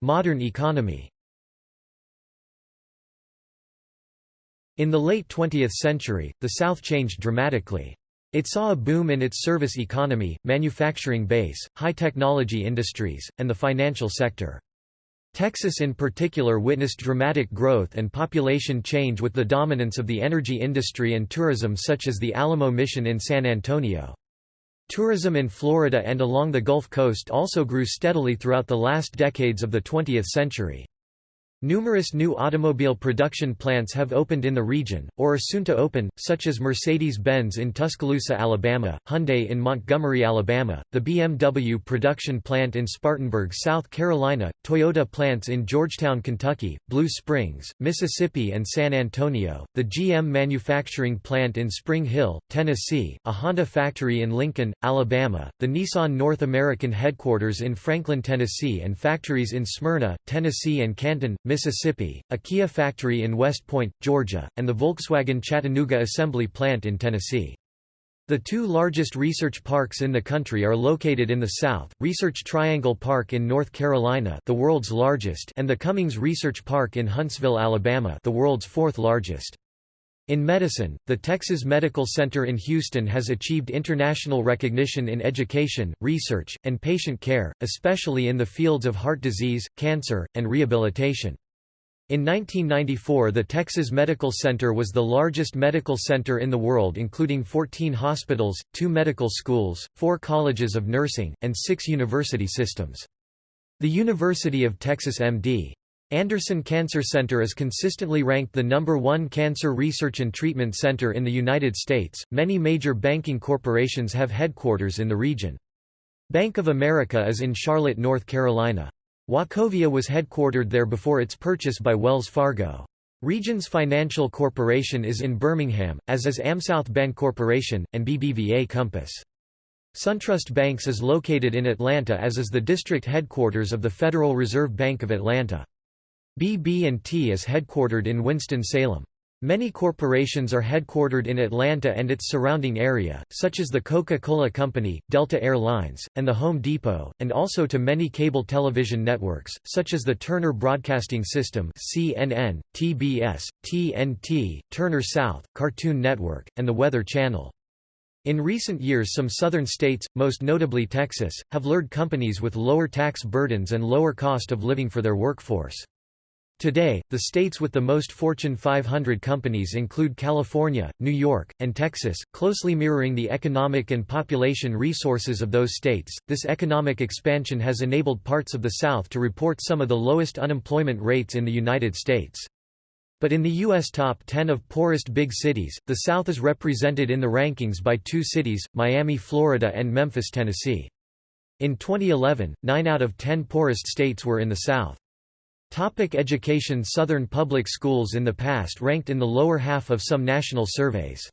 Modern economy In the late 20th century, the South changed dramatically. It saw a boom in its service economy, manufacturing base, high-technology industries, and the financial sector. Texas in particular witnessed dramatic growth and population change with the dominance of the energy industry and tourism such as the Alamo Mission in San Antonio. Tourism in Florida and along the Gulf Coast also grew steadily throughout the last decades of the 20th century. Numerous new automobile production plants have opened in the region, or are soon to open, such as Mercedes-Benz in Tuscaloosa, Alabama, Hyundai in Montgomery, Alabama, the BMW production plant in Spartanburg, South Carolina, Toyota plants in Georgetown, Kentucky, Blue Springs, Mississippi and San Antonio, the GM manufacturing plant in Spring Hill, Tennessee, a Honda factory in Lincoln, Alabama, the Nissan North American headquarters in Franklin, Tennessee and factories in Smyrna, Tennessee and Canton, Mississippi, a Kia factory in West Point, Georgia, and the Volkswagen Chattanooga assembly plant in Tennessee. The two largest research parks in the country are located in the south, Research Triangle Park in North Carolina the world's largest and the Cummings Research Park in Huntsville, Alabama the world's fourth largest. In medicine, the Texas Medical Center in Houston has achieved international recognition in education, research, and patient care, especially in the fields of heart disease, cancer, and rehabilitation. In 1994 the Texas Medical Center was the largest medical center in the world including 14 hospitals, two medical schools, four colleges of nursing, and six university systems. The University of Texas MD. Anderson Cancer Center is consistently ranked the number one cancer research and treatment center in the United States. Many major banking corporations have headquarters in the region. Bank of America is in Charlotte, North Carolina. Wachovia was headquartered there before its purchase by Wells Fargo. Regions Financial Corporation is in Birmingham, as is AmSouth Bancorporation, and BBVA Compass. SunTrust Banks is located in Atlanta as is the district headquarters of the Federal Reserve Bank of Atlanta. BB&T is headquartered in Winston-Salem. Many corporations are headquartered in Atlanta and its surrounding area, such as the Coca-Cola Company, Delta Air Lines, and the Home Depot, and also to many cable television networks, such as the Turner Broadcasting System CNN, TBS, TNT, Turner South, Cartoon Network, and the Weather Channel. In recent years some southern states, most notably Texas, have lured companies with lower tax burdens and lower cost of living for their workforce. Today, the states with the most Fortune 500 companies include California, New York, and Texas, closely mirroring the economic and population resources of those states. This economic expansion has enabled parts of the South to report some of the lowest unemployment rates in the United States. But in the U.S. top 10 of poorest big cities, the South is represented in the rankings by two cities, Miami, Florida and Memphis, Tennessee. In 2011, 9 out of 10 poorest states were in the South. Topic education Southern public schools in the past ranked in the lower half of some national surveys.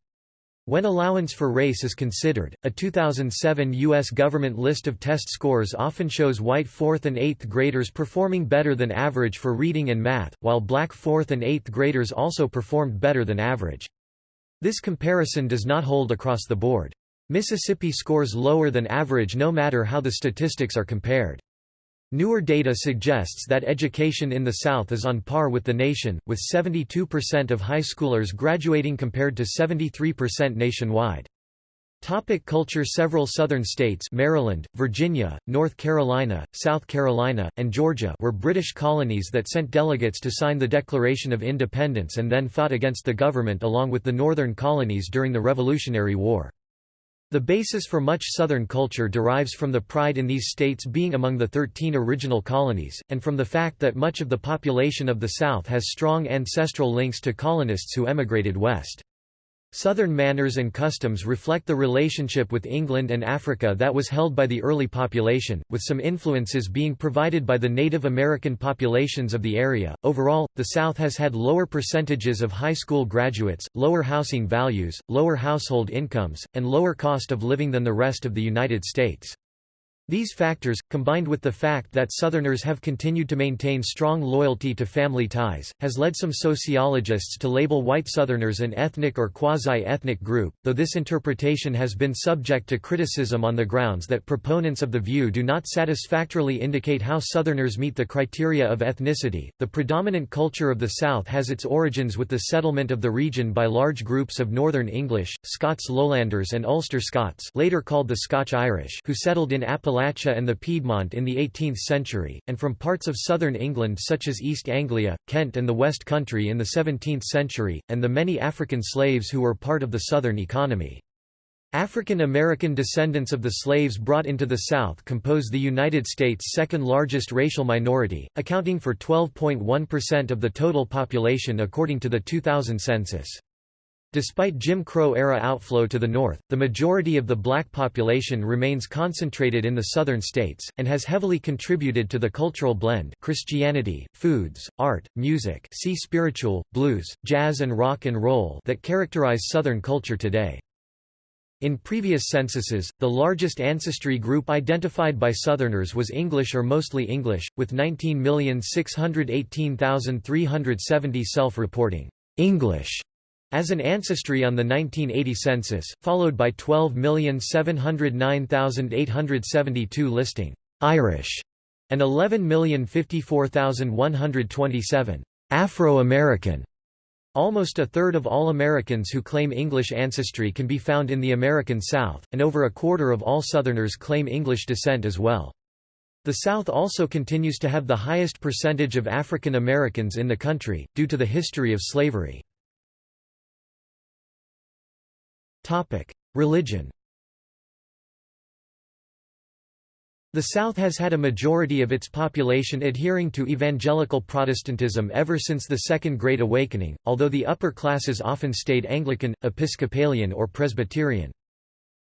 When allowance for race is considered, a 2007 U.S. government list of test scores often shows white 4th and 8th graders performing better than average for reading and math, while black 4th and 8th graders also performed better than average. This comparison does not hold across the board. Mississippi scores lower than average no matter how the statistics are compared. Newer data suggests that education in the South is on par with the nation, with 72% of high schoolers graduating compared to 73% nationwide. Topic culture Several southern states Maryland, Virginia, North Carolina, South Carolina, and Georgia were British colonies that sent delegates to sign the Declaration of Independence and then fought against the government along with the northern colonies during the Revolutionary War. The basis for much Southern culture derives from the pride in these states being among the thirteen original colonies, and from the fact that much of the population of the South has strong ancestral links to colonists who emigrated west. Southern manners and customs reflect the relationship with England and Africa that was held by the early population, with some influences being provided by the Native American populations of the area. Overall, the South has had lower percentages of high school graduates, lower housing values, lower household incomes, and lower cost of living than the rest of the United States. These factors, combined with the fact that Southerners have continued to maintain strong loyalty to family ties, has led some sociologists to label white Southerners an ethnic or quasi-ethnic group, though this interpretation has been subject to criticism on the grounds that proponents of the view do not satisfactorily indicate how Southerners meet the criteria of ethnicity. The predominant culture of the South has its origins with the settlement of the region by large groups of Northern English, Scots Lowlanders and Ulster Scots later called the Scotch-Irish who settled in Appalachia Appalachia and the Piedmont in the 18th century, and from parts of southern England such as East Anglia, Kent and the West Country in the 17th century, and the many African slaves who were part of the southern economy. African American descendants of the slaves brought into the South compose the United States' second largest racial minority, accounting for 12.1% of the total population according to the 2000 census. Despite Jim Crow-era outflow to the north, the majority of the black population remains concentrated in the southern states, and has heavily contributed to the cultural blend Christianity, foods, art, music see spiritual, blues, jazz and rock and roll that characterize southern culture today. In previous censuses, the largest ancestry group identified by Southerners was English or mostly English, with 19,618,370 self-reporting English as an ancestry on the 1980 census, followed by 12,709,872 listing Irish and 11,054,127 Afro-American. Almost a third of all Americans who claim English ancestry can be found in the American South, and over a quarter of all Southerners claim English descent as well. The South also continues to have the highest percentage of African Americans in the country, due to the history of slavery. Religion The South has had a majority of its population adhering to evangelical Protestantism ever since the Second Great Awakening, although the upper classes often stayed Anglican, Episcopalian or Presbyterian.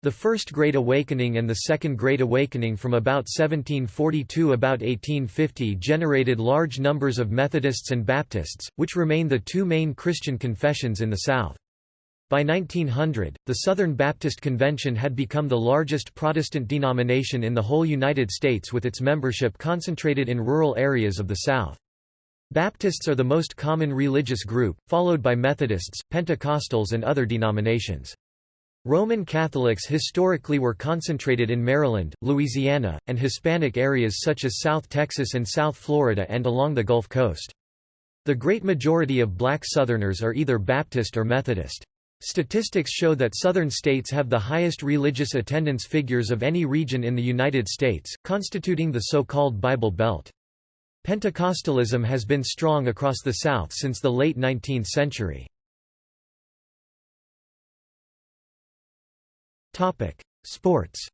The First Great Awakening and the Second Great Awakening from about 1742 about 1850 generated large numbers of Methodists and Baptists, which remain the two main Christian confessions in the South. By 1900, the Southern Baptist Convention had become the largest Protestant denomination in the whole United States with its membership concentrated in rural areas of the South. Baptists are the most common religious group, followed by Methodists, Pentecostals and other denominations. Roman Catholics historically were concentrated in Maryland, Louisiana, and Hispanic areas such as South Texas and South Florida and along the Gulf Coast. The great majority of black Southerners are either Baptist or Methodist. Statistics show that southern states have the highest religious attendance figures of any region in the United States, constituting the so-called Bible Belt. Pentecostalism has been strong across the South since the late 19th century. Sports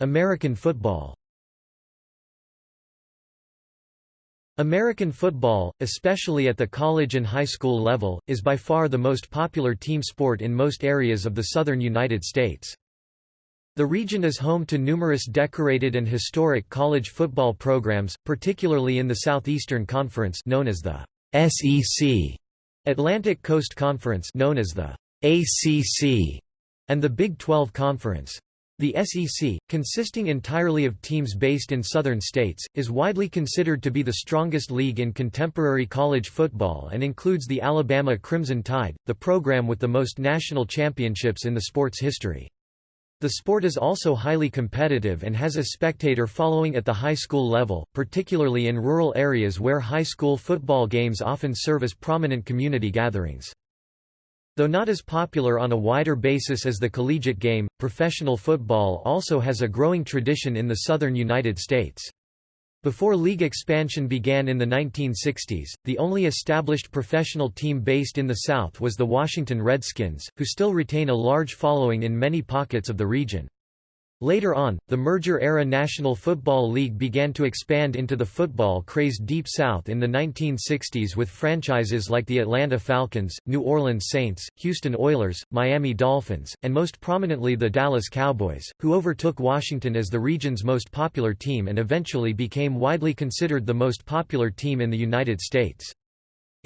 American football American football, especially at the college and high school level, is by far the most popular team sport in most areas of the southern United States. The region is home to numerous decorated and historic college football programs, particularly in the Southeastern Conference known as the SEC, Atlantic Coast Conference known as the ACC, and the Big 12 Conference. The SEC, consisting entirely of teams based in southern states, is widely considered to be the strongest league in contemporary college football and includes the Alabama Crimson Tide, the program with the most national championships in the sport's history. The sport is also highly competitive and has a spectator following at the high school level, particularly in rural areas where high school football games often serve as prominent community gatherings. Though not as popular on a wider basis as the collegiate game, professional football also has a growing tradition in the southern United States. Before league expansion began in the 1960s, the only established professional team based in the South was the Washington Redskins, who still retain a large following in many pockets of the region. Later on, the merger-era National Football League began to expand into the football-crazed Deep South in the 1960s with franchises like the Atlanta Falcons, New Orleans Saints, Houston Oilers, Miami Dolphins, and most prominently the Dallas Cowboys, who overtook Washington as the region's most popular team and eventually became widely considered the most popular team in the United States.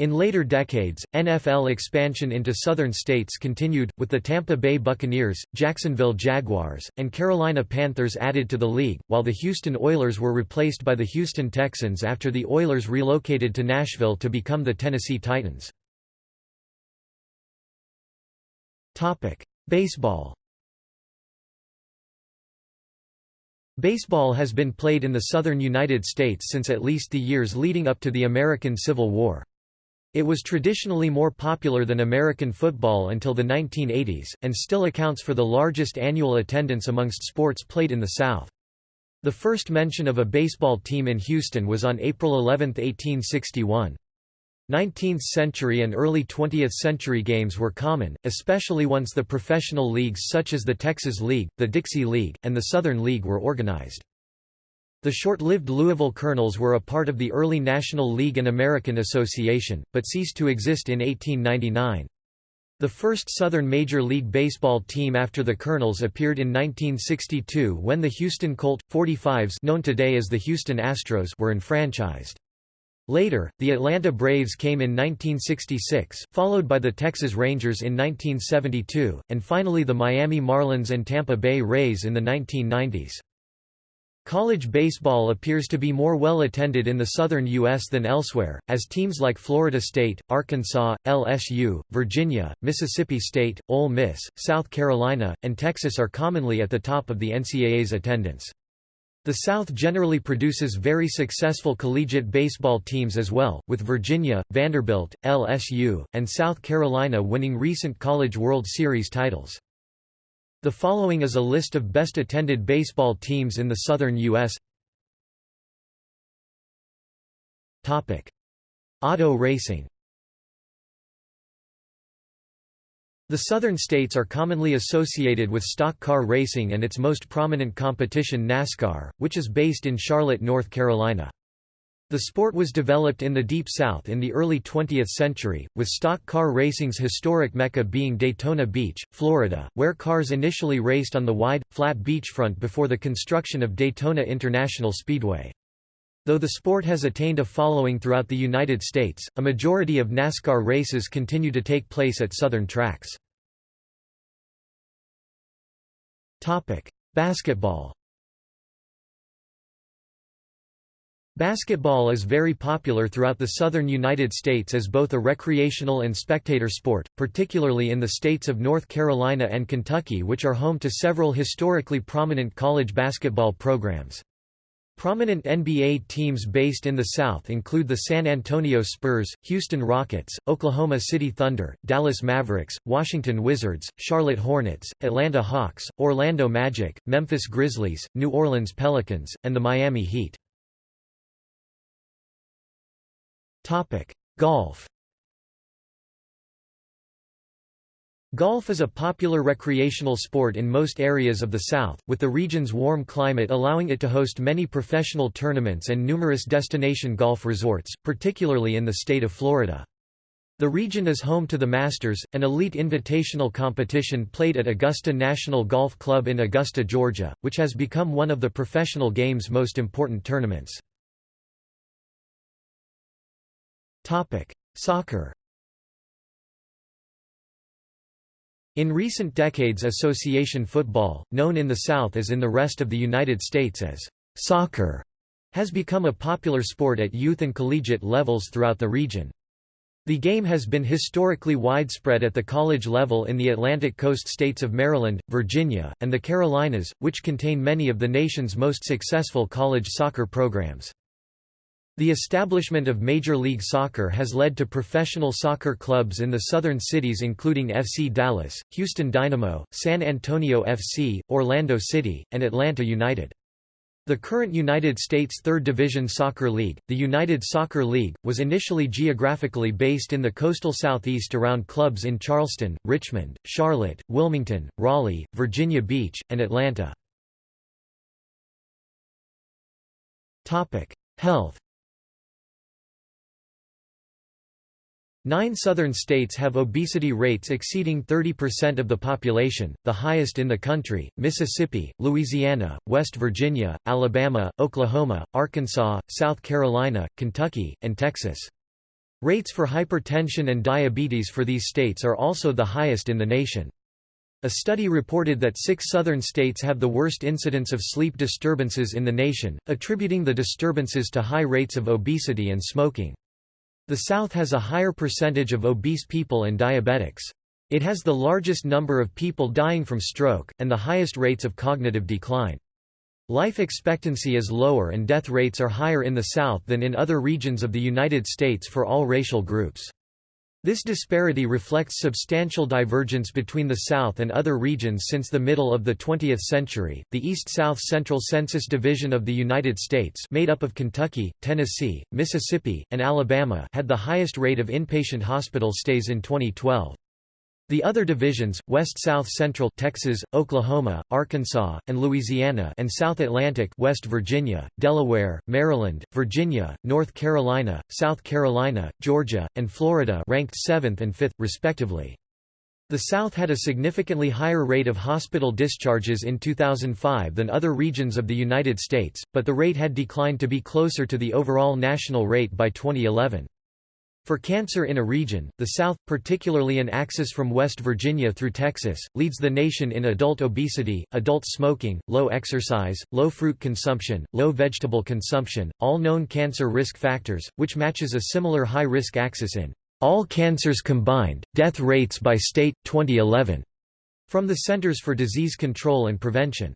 In later decades, NFL expansion into southern states continued, with the Tampa Bay Buccaneers, Jacksonville Jaguars, and Carolina Panthers added to the league, while the Houston Oilers were replaced by the Houston Texans after the Oilers relocated to Nashville to become the Tennessee Titans. Baseball Baseball has been played in the southern United States since at least the years leading up to the American Civil War. It was traditionally more popular than American football until the 1980s, and still accounts for the largest annual attendance amongst sports played in the South. The first mention of a baseball team in Houston was on April 11, 1861. 19th-century and early 20th-century games were common, especially once the professional leagues such as the Texas League, the Dixie League, and the Southern League were organized. The short-lived Louisville Colonels were a part of the early National League and American Association, but ceased to exist in 1899. The first Southern Major League Baseball team after the Colonels appeared in 1962 when the Houston Colt, 45s known today as the Houston Astros were enfranchised. Later, the Atlanta Braves came in 1966, followed by the Texas Rangers in 1972, and finally the Miami Marlins and Tampa Bay Rays in the 1990s. College baseball appears to be more well attended in the southern U.S. than elsewhere, as teams like Florida State, Arkansas, LSU, Virginia, Mississippi State, Ole Miss, South Carolina, and Texas are commonly at the top of the NCAA's attendance. The South generally produces very successful collegiate baseball teams as well, with Virginia, Vanderbilt, LSU, and South Carolina winning recent College World Series titles. The following is a list of best attended baseball teams in the southern U.S. Topic. Auto racing The southern states are commonly associated with stock car racing and its most prominent competition NASCAR, which is based in Charlotte, North Carolina. The sport was developed in the Deep South in the early 20th century, with stock car racing's historic mecca being Daytona Beach, Florida, where cars initially raced on the wide, flat beachfront before the construction of Daytona International Speedway. Though the sport has attained a following throughout the United States, a majority of NASCAR races continue to take place at southern tracks. Basketball Basketball is very popular throughout the southern United States as both a recreational and spectator sport, particularly in the states of North Carolina and Kentucky which are home to several historically prominent college basketball programs. Prominent NBA teams based in the South include the San Antonio Spurs, Houston Rockets, Oklahoma City Thunder, Dallas Mavericks, Washington Wizards, Charlotte Hornets, Atlanta Hawks, Orlando Magic, Memphis Grizzlies, New Orleans Pelicans, and the Miami Heat. Topic: Golf. Golf is a popular recreational sport in most areas of the South, with the region's warm climate allowing it to host many professional tournaments and numerous destination golf resorts, particularly in the state of Florida. The region is home to the Masters, an elite invitational competition played at Augusta National Golf Club in Augusta, Georgia, which has become one of the professional game's most important tournaments. Topic: Soccer. In recent decades association football, known in the South as in the rest of the United States as soccer, has become a popular sport at youth and collegiate levels throughout the region. The game has been historically widespread at the college level in the Atlantic coast states of Maryland, Virginia, and the Carolinas, which contain many of the nation's most successful college soccer programs. The establishment of Major League Soccer has led to professional soccer clubs in the southern cities including FC Dallas, Houston Dynamo, San Antonio FC, Orlando City, and Atlanta United. The current United States Third Division Soccer League, the United Soccer League, was initially geographically based in the coastal southeast around clubs in Charleston, Richmond, Charlotte, Wilmington, Raleigh, Virginia Beach, and Atlanta. Health Nine southern states have obesity rates exceeding 30% of the population, the highest in the country, Mississippi, Louisiana, West Virginia, Alabama, Oklahoma, Arkansas, South Carolina, Kentucky, and Texas. Rates for hypertension and diabetes for these states are also the highest in the nation. A study reported that six southern states have the worst incidence of sleep disturbances in the nation, attributing the disturbances to high rates of obesity and smoking. The South has a higher percentage of obese people and diabetics. It has the largest number of people dying from stroke, and the highest rates of cognitive decline. Life expectancy is lower and death rates are higher in the South than in other regions of the United States for all racial groups. This disparity reflects substantial divergence between the South and other regions since the middle of the 20th century. The East-South Central Census Division of the United States, made up of Kentucky, Tennessee, Mississippi, and Alabama, had the highest rate of inpatient hospital stays in 2012. The other divisions, West-South Central Texas, Oklahoma, Arkansas, and Louisiana and South Atlantic West Virginia, Delaware, Maryland, Virginia, North Carolina, South Carolina, Georgia, and Florida ranked 7th and 5th, respectively. The South had a significantly higher rate of hospital discharges in 2005 than other regions of the United States, but the rate had declined to be closer to the overall national rate by 2011. For cancer in a region, the South, particularly an axis from West Virginia through Texas, leads the nation in adult obesity, adult smoking, low exercise, low fruit consumption, low vegetable consumption, all known cancer risk factors, which matches a similar high-risk axis in all cancers combined, death rates by state, 2011, from the Centers for Disease Control and Prevention.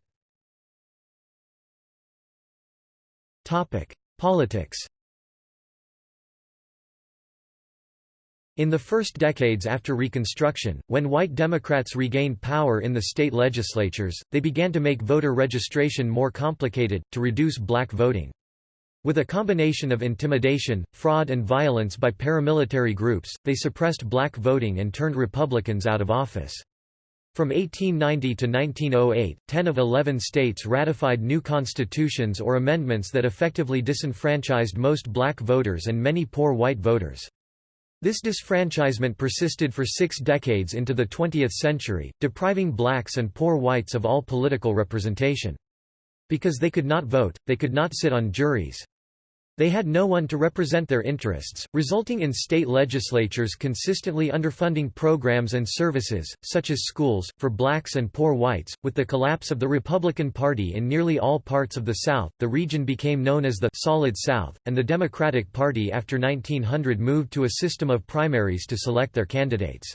Politics In the first decades after Reconstruction, when white Democrats regained power in the state legislatures, they began to make voter registration more complicated, to reduce black voting. With a combination of intimidation, fraud and violence by paramilitary groups, they suppressed black voting and turned Republicans out of office. From 1890 to 1908, 10 of 11 states ratified new constitutions or amendments that effectively disenfranchised most black voters and many poor white voters. This disfranchisement persisted for six decades into the 20th century, depriving blacks and poor whites of all political representation. Because they could not vote, they could not sit on juries. They had no one to represent their interests, resulting in state legislatures consistently underfunding programs and services, such as schools, for blacks and poor whites. With the collapse of the Republican Party in nearly all parts of the South, the region became known as the Solid South, and the Democratic Party after 1900 moved to a system of primaries to select their candidates.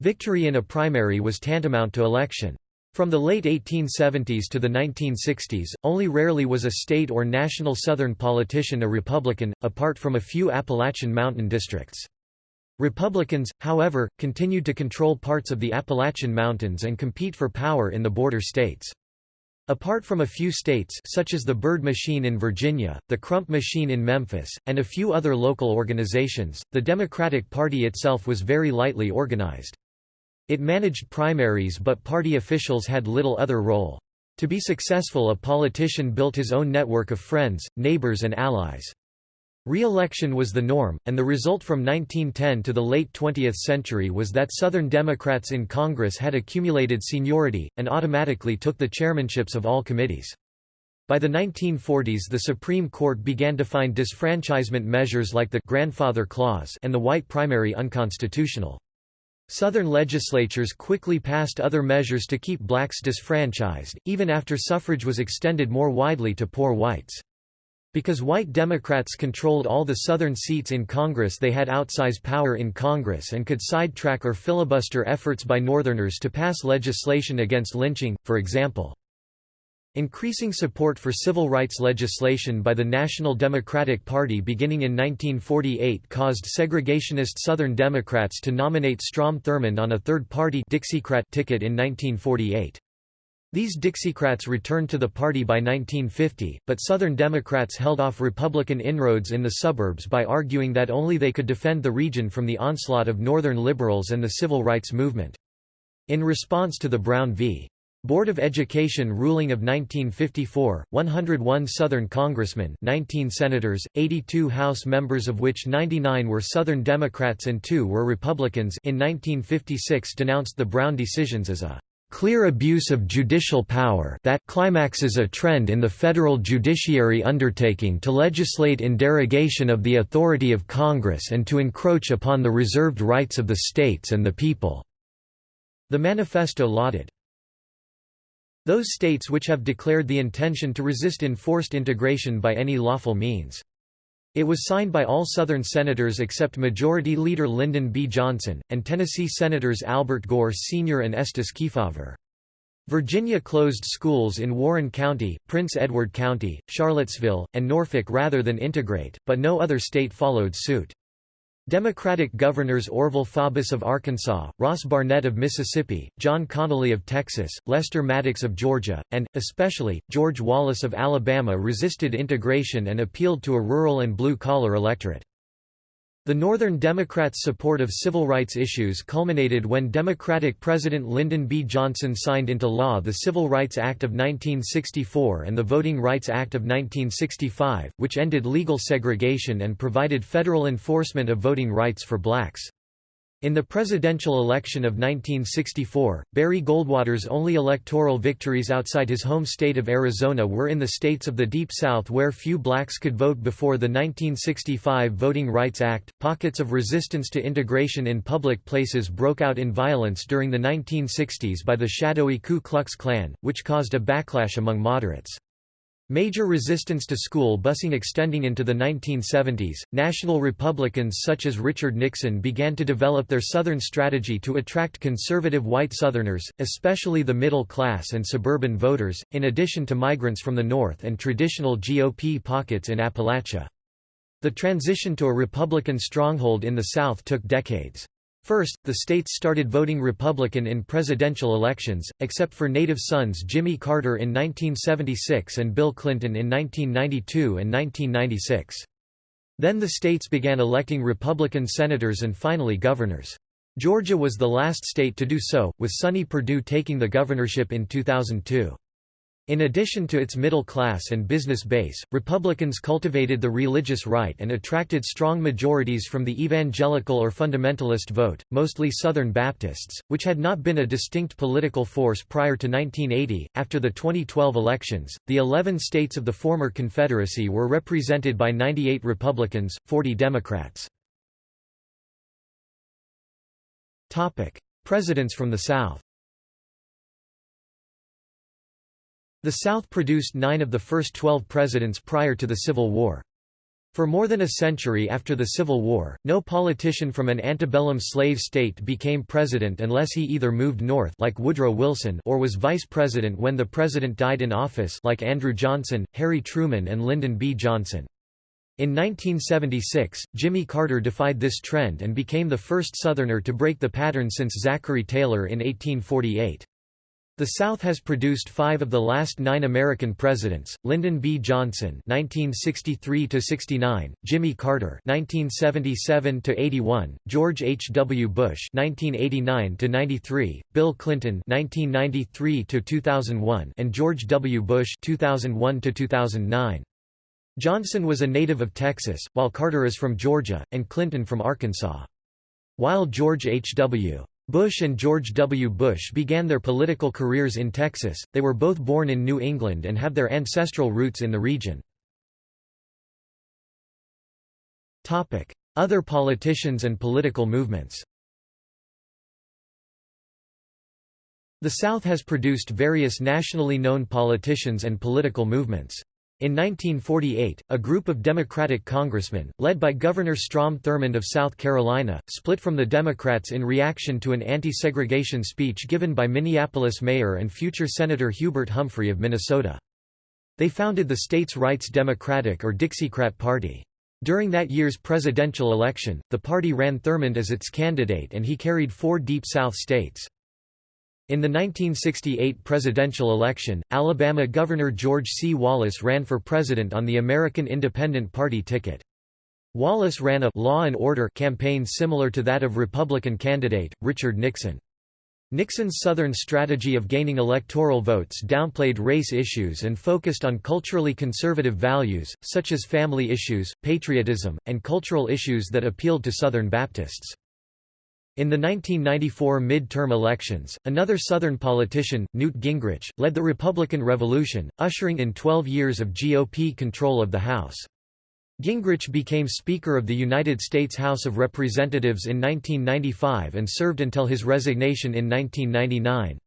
Victory in a primary was tantamount to election. From the late 1870s to the 1960s, only rarely was a state or national Southern politician a Republican, apart from a few Appalachian Mountain districts. Republicans, however, continued to control parts of the Appalachian Mountains and compete for power in the border states. Apart from a few states such as the Byrd Machine in Virginia, the Crump Machine in Memphis, and a few other local organizations, the Democratic Party itself was very lightly organized. It managed primaries but party officials had little other role. To be successful a politician built his own network of friends, neighbors and allies. Re-election was the norm, and the result from 1910 to the late 20th century was that Southern Democrats in Congress had accumulated seniority, and automatically took the chairmanships of all committees. By the 1940s the Supreme Court began to find disfranchisement measures like the «grandfather clause» and the white primary unconstitutional. Southern legislatures quickly passed other measures to keep blacks disfranchised, even after suffrage was extended more widely to poor whites. Because white Democrats controlled all the Southern seats in Congress they had outsized power in Congress and could sidetrack or filibuster efforts by Northerners to pass legislation against lynching, for example. Increasing support for civil rights legislation by the National Democratic Party beginning in 1948 caused segregationist Southern Democrats to nominate Strom Thurmond on a third-party Dixiecrat ticket in 1948. These Dixiecrats returned to the party by 1950, but Southern Democrats held off Republican inroads in the suburbs by arguing that only they could defend the region from the onslaught of Northern liberals and the civil rights movement. In response to the Brown v. Board of Education ruling of 1954, 101 Southern congressmen 19 senators, 82 House members of which 99 were Southern Democrats and 2 were Republicans in 1956 denounced the Brown decisions as a "...clear abuse of judicial power that climaxes a trend in the federal judiciary undertaking to legislate in derogation of the authority of Congress and to encroach upon the reserved rights of the states and the people." The manifesto lauded those states which have declared the intention to resist enforced integration by any lawful means. It was signed by all Southern Senators except Majority Leader Lyndon B. Johnson, and Tennessee Senators Albert Gore Sr. and Estes Kefauver. Virginia closed schools in Warren County, Prince Edward County, Charlottesville, and Norfolk rather than integrate, but no other state followed suit. Democratic governors Orval Faubus of Arkansas, Ross Barnett of Mississippi, John Connally of Texas, Lester Maddox of Georgia, and, especially, George Wallace of Alabama resisted integration and appealed to a rural and blue-collar electorate. The Northern Democrats' support of civil rights issues culminated when Democratic President Lyndon B. Johnson signed into law the Civil Rights Act of 1964 and the Voting Rights Act of 1965, which ended legal segregation and provided federal enforcement of voting rights for blacks. In the presidential election of 1964, Barry Goldwater's only electoral victories outside his home state of Arizona were in the states of the Deep South where few blacks could vote before the 1965 Voting Rights Act. Pockets of resistance to integration in public places broke out in violence during the 1960s by the shadowy Ku Klux Klan, which caused a backlash among moderates. Major resistance to school busing extending into the 1970s, national Republicans such as Richard Nixon began to develop their Southern strategy to attract conservative white Southerners, especially the middle class and suburban voters, in addition to migrants from the North and traditional GOP pockets in Appalachia. The transition to a Republican stronghold in the South took decades. First, the states started voting Republican in presidential elections, except for native sons Jimmy Carter in 1976 and Bill Clinton in 1992 and 1996. Then the states began electing Republican senators and finally governors. Georgia was the last state to do so, with Sonny Perdue taking the governorship in 2002. In addition to its middle class and business base, Republicans cultivated the religious right and attracted strong majorities from the evangelical or fundamentalist vote, mostly Southern Baptists, which had not been a distinct political force prior to 1980. After the 2012 elections, the 11 states of the former Confederacy were represented by 98 Republicans, 40 Democrats. Topic: Presidents from the South. The South produced nine of the first twelve presidents prior to the Civil War. For more than a century after the Civil War, no politician from an antebellum slave state became president unless he either moved north like Woodrow Wilson or was vice president when the president died in office like Andrew Johnson, Harry Truman and Lyndon B. Johnson. In 1976, Jimmy Carter defied this trend and became the first Southerner to break the pattern since Zachary Taylor in 1848. The South has produced five of the last nine American presidents, Lyndon B. Johnson (1963–69), Jimmy Carter (1977–81), George H. W. Bush (1989–93), Bill Clinton (1993–2001), and George W. Bush (2001–2009). Johnson was a native of Texas, while Carter is from Georgia, and Clinton from Arkansas. While George H. W. Bush and George W. Bush began their political careers in Texas, they were both born in New England and have their ancestral roots in the region. Other politicians and political movements The South has produced various nationally known politicians and political movements. In 1948, a group of Democratic congressmen, led by Governor Strom Thurmond of South Carolina, split from the Democrats in reaction to an anti-segregation speech given by Minneapolis Mayor and future Senator Hubert Humphrey of Minnesota. They founded the state's Rights Democratic or Dixiecrat Party. During that year's presidential election, the party ran Thurmond as its candidate and he carried four Deep South states. In the 1968 presidential election, Alabama Governor George C. Wallace ran for president on the American Independent Party ticket. Wallace ran a «law and order» campaign similar to that of Republican candidate, Richard Nixon. Nixon's Southern strategy of gaining electoral votes downplayed race issues and focused on culturally conservative values, such as family issues, patriotism, and cultural issues that appealed to Southern Baptists. In the 1994 midterm elections, another Southern politician, Newt Gingrich, led the Republican Revolution, ushering in 12 years of GOP control of the House. Gingrich became Speaker of the United States House of Representatives in 1995 and served until his resignation in 1999.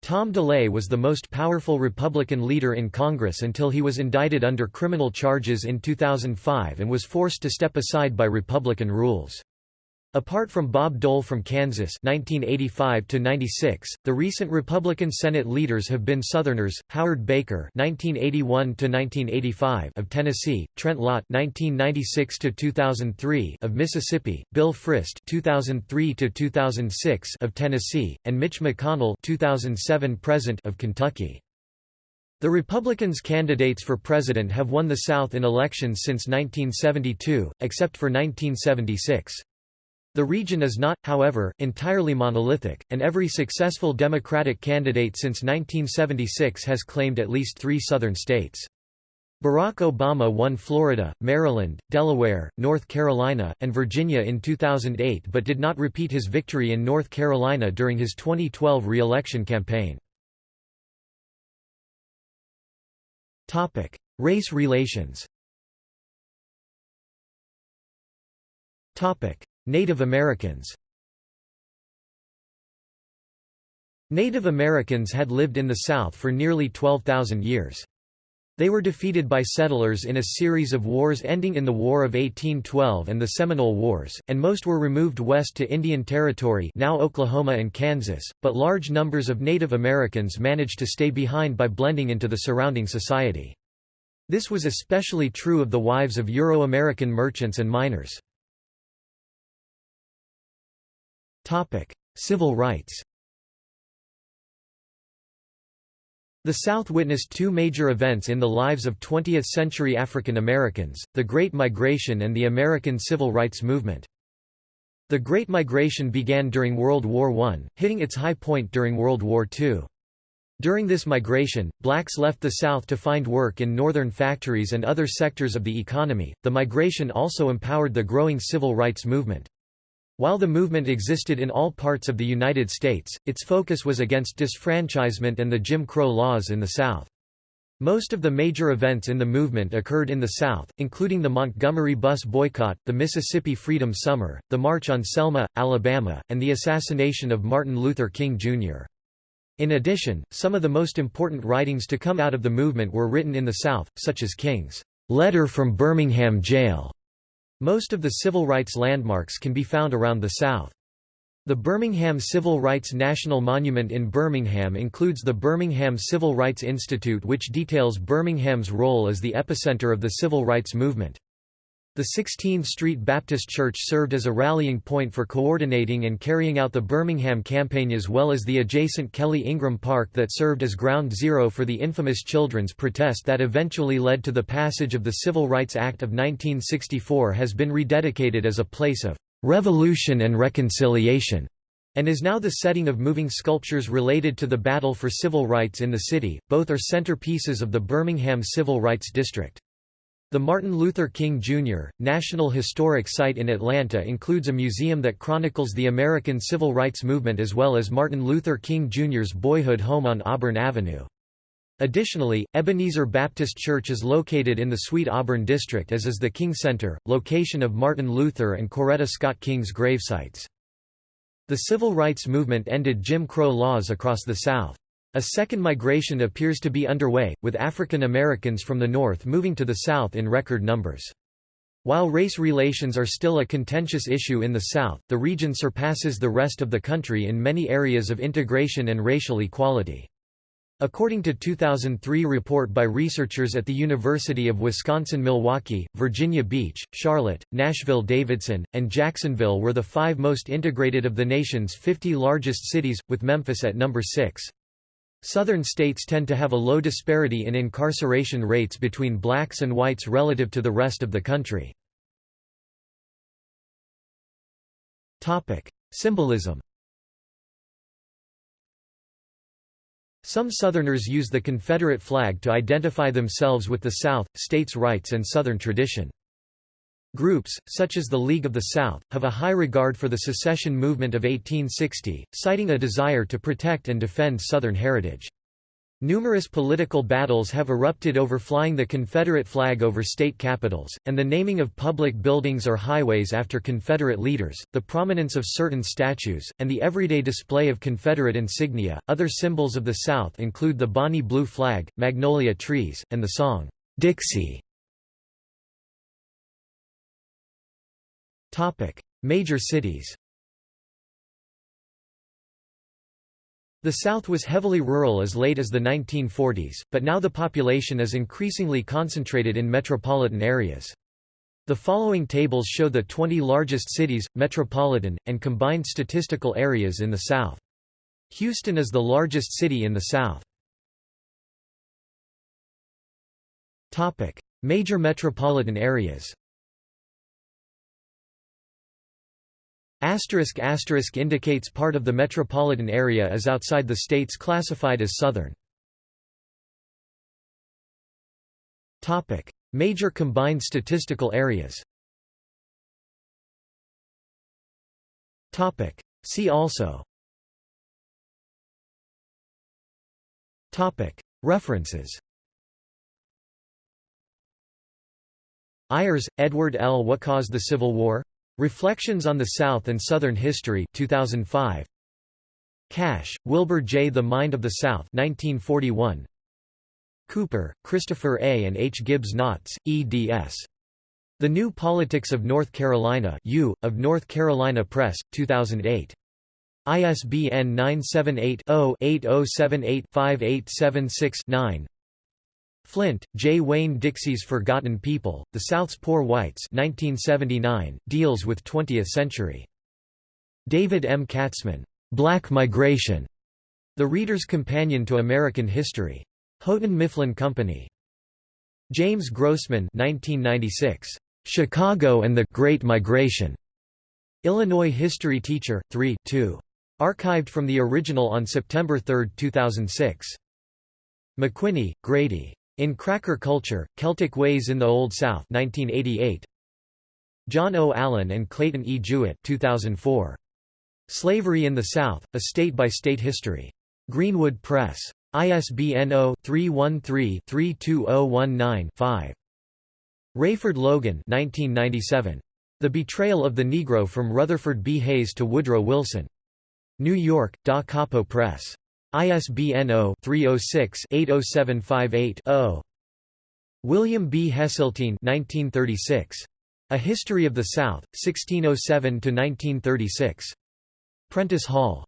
Tom DeLay was the most powerful Republican leader in Congress until he was indicted under criminal charges in 2005 and was forced to step aside by Republican rules. Apart from Bob Dole from Kansas 1985 96, the recent Republican Senate leaders have been Southerners: Howard Baker 1981 1985 of Tennessee, Trent Lott 1996 2003 of Mississippi, Bill Frist 2003 2006 of Tennessee, and Mitch McConnell 2007 present of Kentucky. The Republicans' candidates for president have won the South in elections since 1972, except for 1976. The region is not, however, entirely monolithic, and every successful Democratic candidate since 1976 has claimed at least three Southern states. Barack Obama won Florida, Maryland, Delaware, North Carolina, and Virginia in 2008 but did not repeat his victory in North Carolina during his 2012 re-election campaign. Race relations Native Americans Native Americans had lived in the South for nearly 12,000 years. They were defeated by settlers in a series of wars ending in the War of 1812 and the Seminole Wars, and most were removed west to Indian Territory now Oklahoma and Kansas, but large numbers of Native Americans managed to stay behind by blending into the surrounding society. This was especially true of the wives of Euro-American merchants and miners. Civil rights The South witnessed two major events in the lives of 20th-century African Americans, the Great Migration and the American Civil Rights Movement. The Great Migration began during World War I, hitting its high point during World War II. During this migration, blacks left the South to find work in northern factories and other sectors of the economy. The migration also empowered the growing civil rights movement. While the movement existed in all parts of the United States, its focus was against disfranchisement and the Jim Crow laws in the South. Most of the major events in the movement occurred in the South, including the Montgomery bus boycott, the Mississippi Freedom Summer, the March on Selma, Alabama, and the assassination of Martin Luther King, Jr. In addition, some of the most important writings to come out of the movement were written in the South, such as King's "'Letter from Birmingham Jail' Most of the civil rights landmarks can be found around the South. The Birmingham Civil Rights National Monument in Birmingham includes the Birmingham Civil Rights Institute which details Birmingham's role as the epicenter of the civil rights movement. The 16th Street Baptist Church served as a rallying point for coordinating and carrying out the Birmingham campaign as well as the adjacent Kelly Ingram Park that served as ground zero for the infamous children's protest that eventually led to the passage of the Civil Rights Act of 1964 has been rededicated as a place of revolution and reconciliation and is now the setting of moving sculptures related to the battle for civil rights in the city. Both are centerpieces of the Birmingham Civil Rights District. The Martin Luther King Jr. National Historic Site in Atlanta includes a museum that chronicles the American Civil Rights Movement as well as Martin Luther King Jr.'s boyhood home on Auburn Avenue. Additionally, Ebenezer Baptist Church is located in the Sweet Auburn district as is the King Center, location of Martin Luther and Coretta Scott King's gravesites. The civil rights movement ended Jim Crow laws across the South. A second migration appears to be underway, with African Americans from the north moving to the south in record numbers. While race relations are still a contentious issue in the South, the region surpasses the rest of the country in many areas of integration and racial equality. According to 2003 report by researchers at the University of Wisconsin-Milwaukee, Virginia Beach, Charlotte, Nashville-Davidson, and Jacksonville were the five most integrated of the nation's 50 largest cities, with Memphis at number 6. Southern states tend to have a low disparity in incarceration rates between blacks and whites relative to the rest of the country. Symbolism Some Southerners use the Confederate flag to identify themselves with the South, states' rights and Southern tradition. Groups, such as the League of the South, have a high regard for the secession movement of 1860, citing a desire to protect and defend Southern heritage. Numerous political battles have erupted over flying the Confederate flag over state capitals, and the naming of public buildings or highways after Confederate leaders, the prominence of certain statues, and the everyday display of Confederate insignia. Other symbols of the South include the Bonnie blue flag, magnolia trees, and the song, Dixie. Major cities The South was heavily rural as late as the 1940s, but now the population is increasingly concentrated in metropolitan areas. The following tables show the 20 largest cities, metropolitan, and combined statistical areas in the South. Houston is the largest city in the South. Major metropolitan areas Asterisk asterisk indicates part of the metropolitan area is outside the states classified as southern. Topic: Major combined statistical areas. Topic: See also. Topic: References. Ayers, Edward L. What Caused the Civil War? Reflections on the South and Southern History 2005. Cash, Wilbur J. The Mind of the South 1941. Cooper, Christopher A. and H. Gibbs Knotts, eds. The New Politics of North Carolina U, of North Carolina Press, 2008. ISBN 978 0 8078 5876 9. Flynt, J. Wayne Dixie's Forgotten People, The South's Poor Whites 1979, deals with 20th century. David M. Katzman, "'Black Migration", The Reader's Companion to American History. Houghton Mifflin Company. James Grossman 1996, "'Chicago and the Great Migration", Illinois History Teacher, 3 2. Archived from the original on September 3, 2006. McWhiney, Grady. In Cracker Culture, Celtic Ways in the Old South 1988. John O. Allen and Clayton E. Jewett 2004. Slavery in the South, A State-by-State History. Greenwood Press. ISBN 0-313-32019-5. Rayford Logan 1997. The Betrayal of the Negro from Rutherford B. Hayes to Woodrow Wilson. New York, Da Capo Press. ISBN 0-306-80758-0. William B. Hesseltine 1936. A History of the South, 1607–1936. Prentice Hall.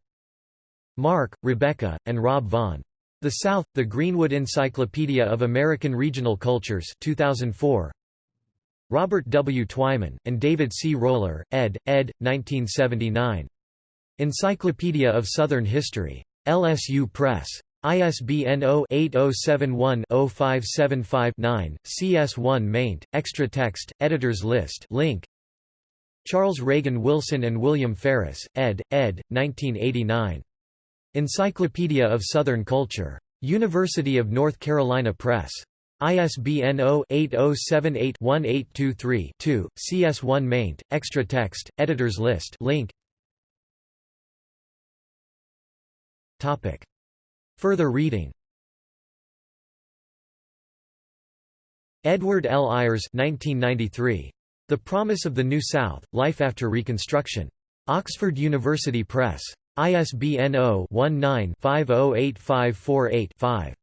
Mark, Rebecca, and Rob Vaughan. The South, The Greenwood Encyclopedia of American Regional Cultures 2004. Robert W. Twyman, and David C. Roller, ed., ed., 1979. Encyclopedia of Southern History. LSU Press. ISBN 0-8071-0575-9, CS1 maint, extra text, editors list link. Charles Reagan Wilson and William Ferris, ed., ed., 1989. Encyclopedia of Southern Culture. University of North Carolina Press. ISBN 0-8078-1823-2, CS1 maint, extra text, editors list link. Topic. Further reading Edward L. Ayers 1993. The Promise of the New South, Life After Reconstruction. Oxford University Press. ISBN 0-19-508548-5.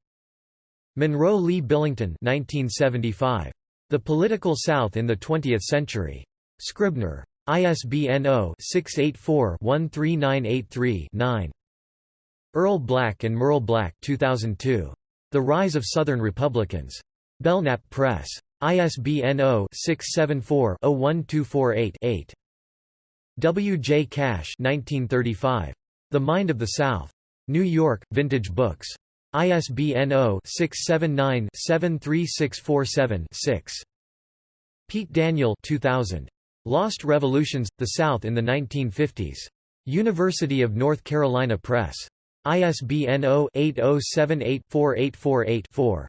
Monroe Lee Billington 1975. The Political South in the Twentieth Century. Scribner. ISBN 0-684-13983-9. Earl Black and Merle Black 2002. The Rise of Southern Republicans. Belknap Press. ISBN 0-674-01248-8. W. J. Cash 1935. The Mind of the South. New York, Vintage Books. ISBN 0-679-73647-6. Pete Daniel 2000. Lost Revolutions – The South in the 1950s. University of North Carolina Press. ISBN 0-80784848-4.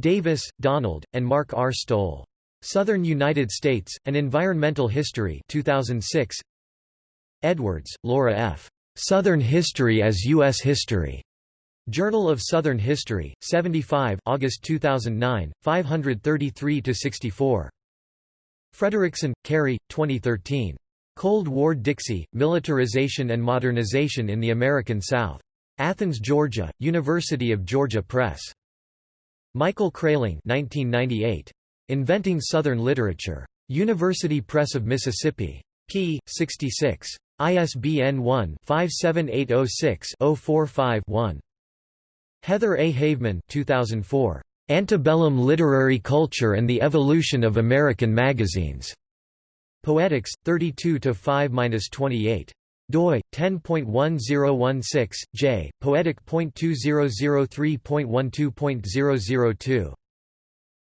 Davis, Donald, and Mark R. Stoll. Southern United States, An Environmental History 2006. Edwards, Laura F. Southern History as U.S. History. Journal of Southern History, 75 August 2009, 533–64. Frederickson, Kari, 2013. Cold War Dixie, Militarization and Modernization in the American South. Athens, Georgia, University of Georgia Press. Michael Kreyling 1998. Inventing Southern Literature. University Press of Mississippi. p. 66. ISBN 1-57806-045-1. Heather A. Haveman 2004. Antebellum Literary Culture and the Evolution of American Magazines. Poetics, 32 5-28 doi 10.1016 j poetic.2003.12.002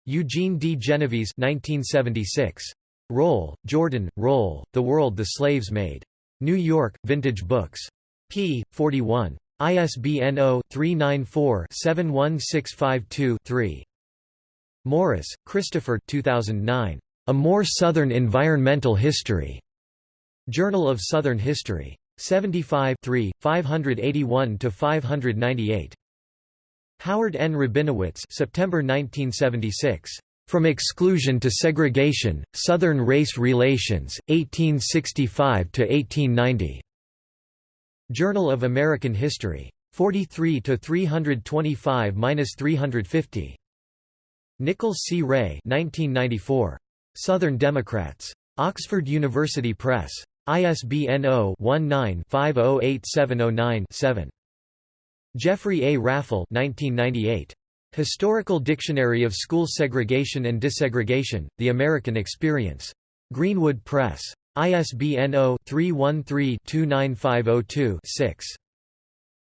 Eugene D. Genovese 1976 Roll, Jordan, Roll, The World the Slaves Made. New York, Vintage Books. p. 41. ISBN 0-394-71652-3. Morris, Christopher 2009. A More Southern Environmental History. Journal of Southern History. 75 581–598. Howard N. Rabinowitz September 1976. From Exclusion to Segregation, Southern Race Relations, 1865–1890. Journal of American History. 43 325–350. Nichols C. Rae 1994. Southern Democrats. Oxford University Press. ISBN 0-19-508709-7. Jeffrey A. Raffel 1998. Historical Dictionary of School Segregation and Desegregation, The American Experience. Greenwood Press. ISBN 0-313-29502-6.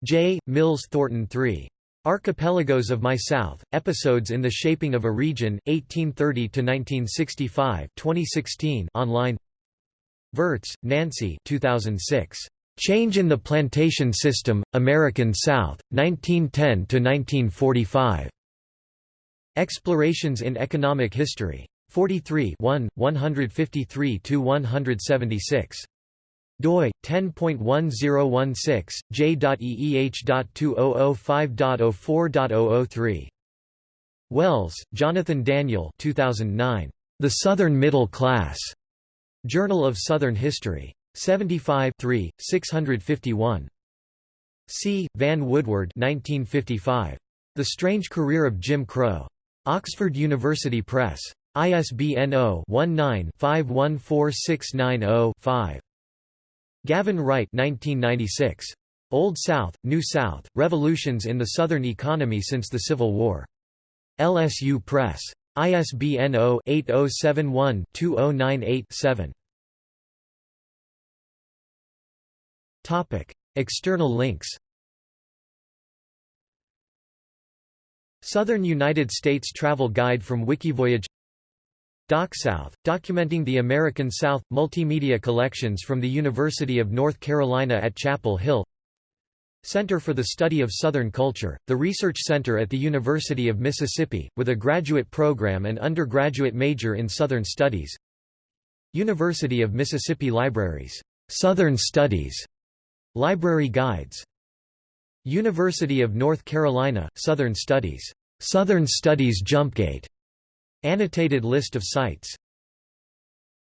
J. Mills Thornton III. Archipelagos of My South, Episodes in the Shaping of a Region, 1830–1965 2016 online Virts, Nancy 2006. Change in the Plantation System, American South, 1910–1945. Explorations in Economic History. 43 153–176 doi 10.1016 j.eeh.2005.04.003 Wells, Jonathan Daniel 2009 The Southern Middle Class. Journal of Southern History. 75 3 651 C. Van Woodward 1955 The Strange Career of Jim Crow. Oxford University Press. ISBN 0-19-514690-5. Gavin Wright 1996. Old South, New South, Revolutions in the Southern Economy Since the Civil War. LSU Press. ISBN 0-8071-2098-7. External links Southern United States Travel Guide from Wikivoyage DocSouth, documenting the American South, multimedia collections from the University of North Carolina at Chapel Hill. Center for the Study of Southern Culture, the research center at the University of Mississippi, with a graduate program and undergraduate major in Southern Studies. University of Mississippi Libraries, Southern Studies, Library Guides. University of North Carolina, Southern Studies, Southern Studies Jumpgate Annotated list of sites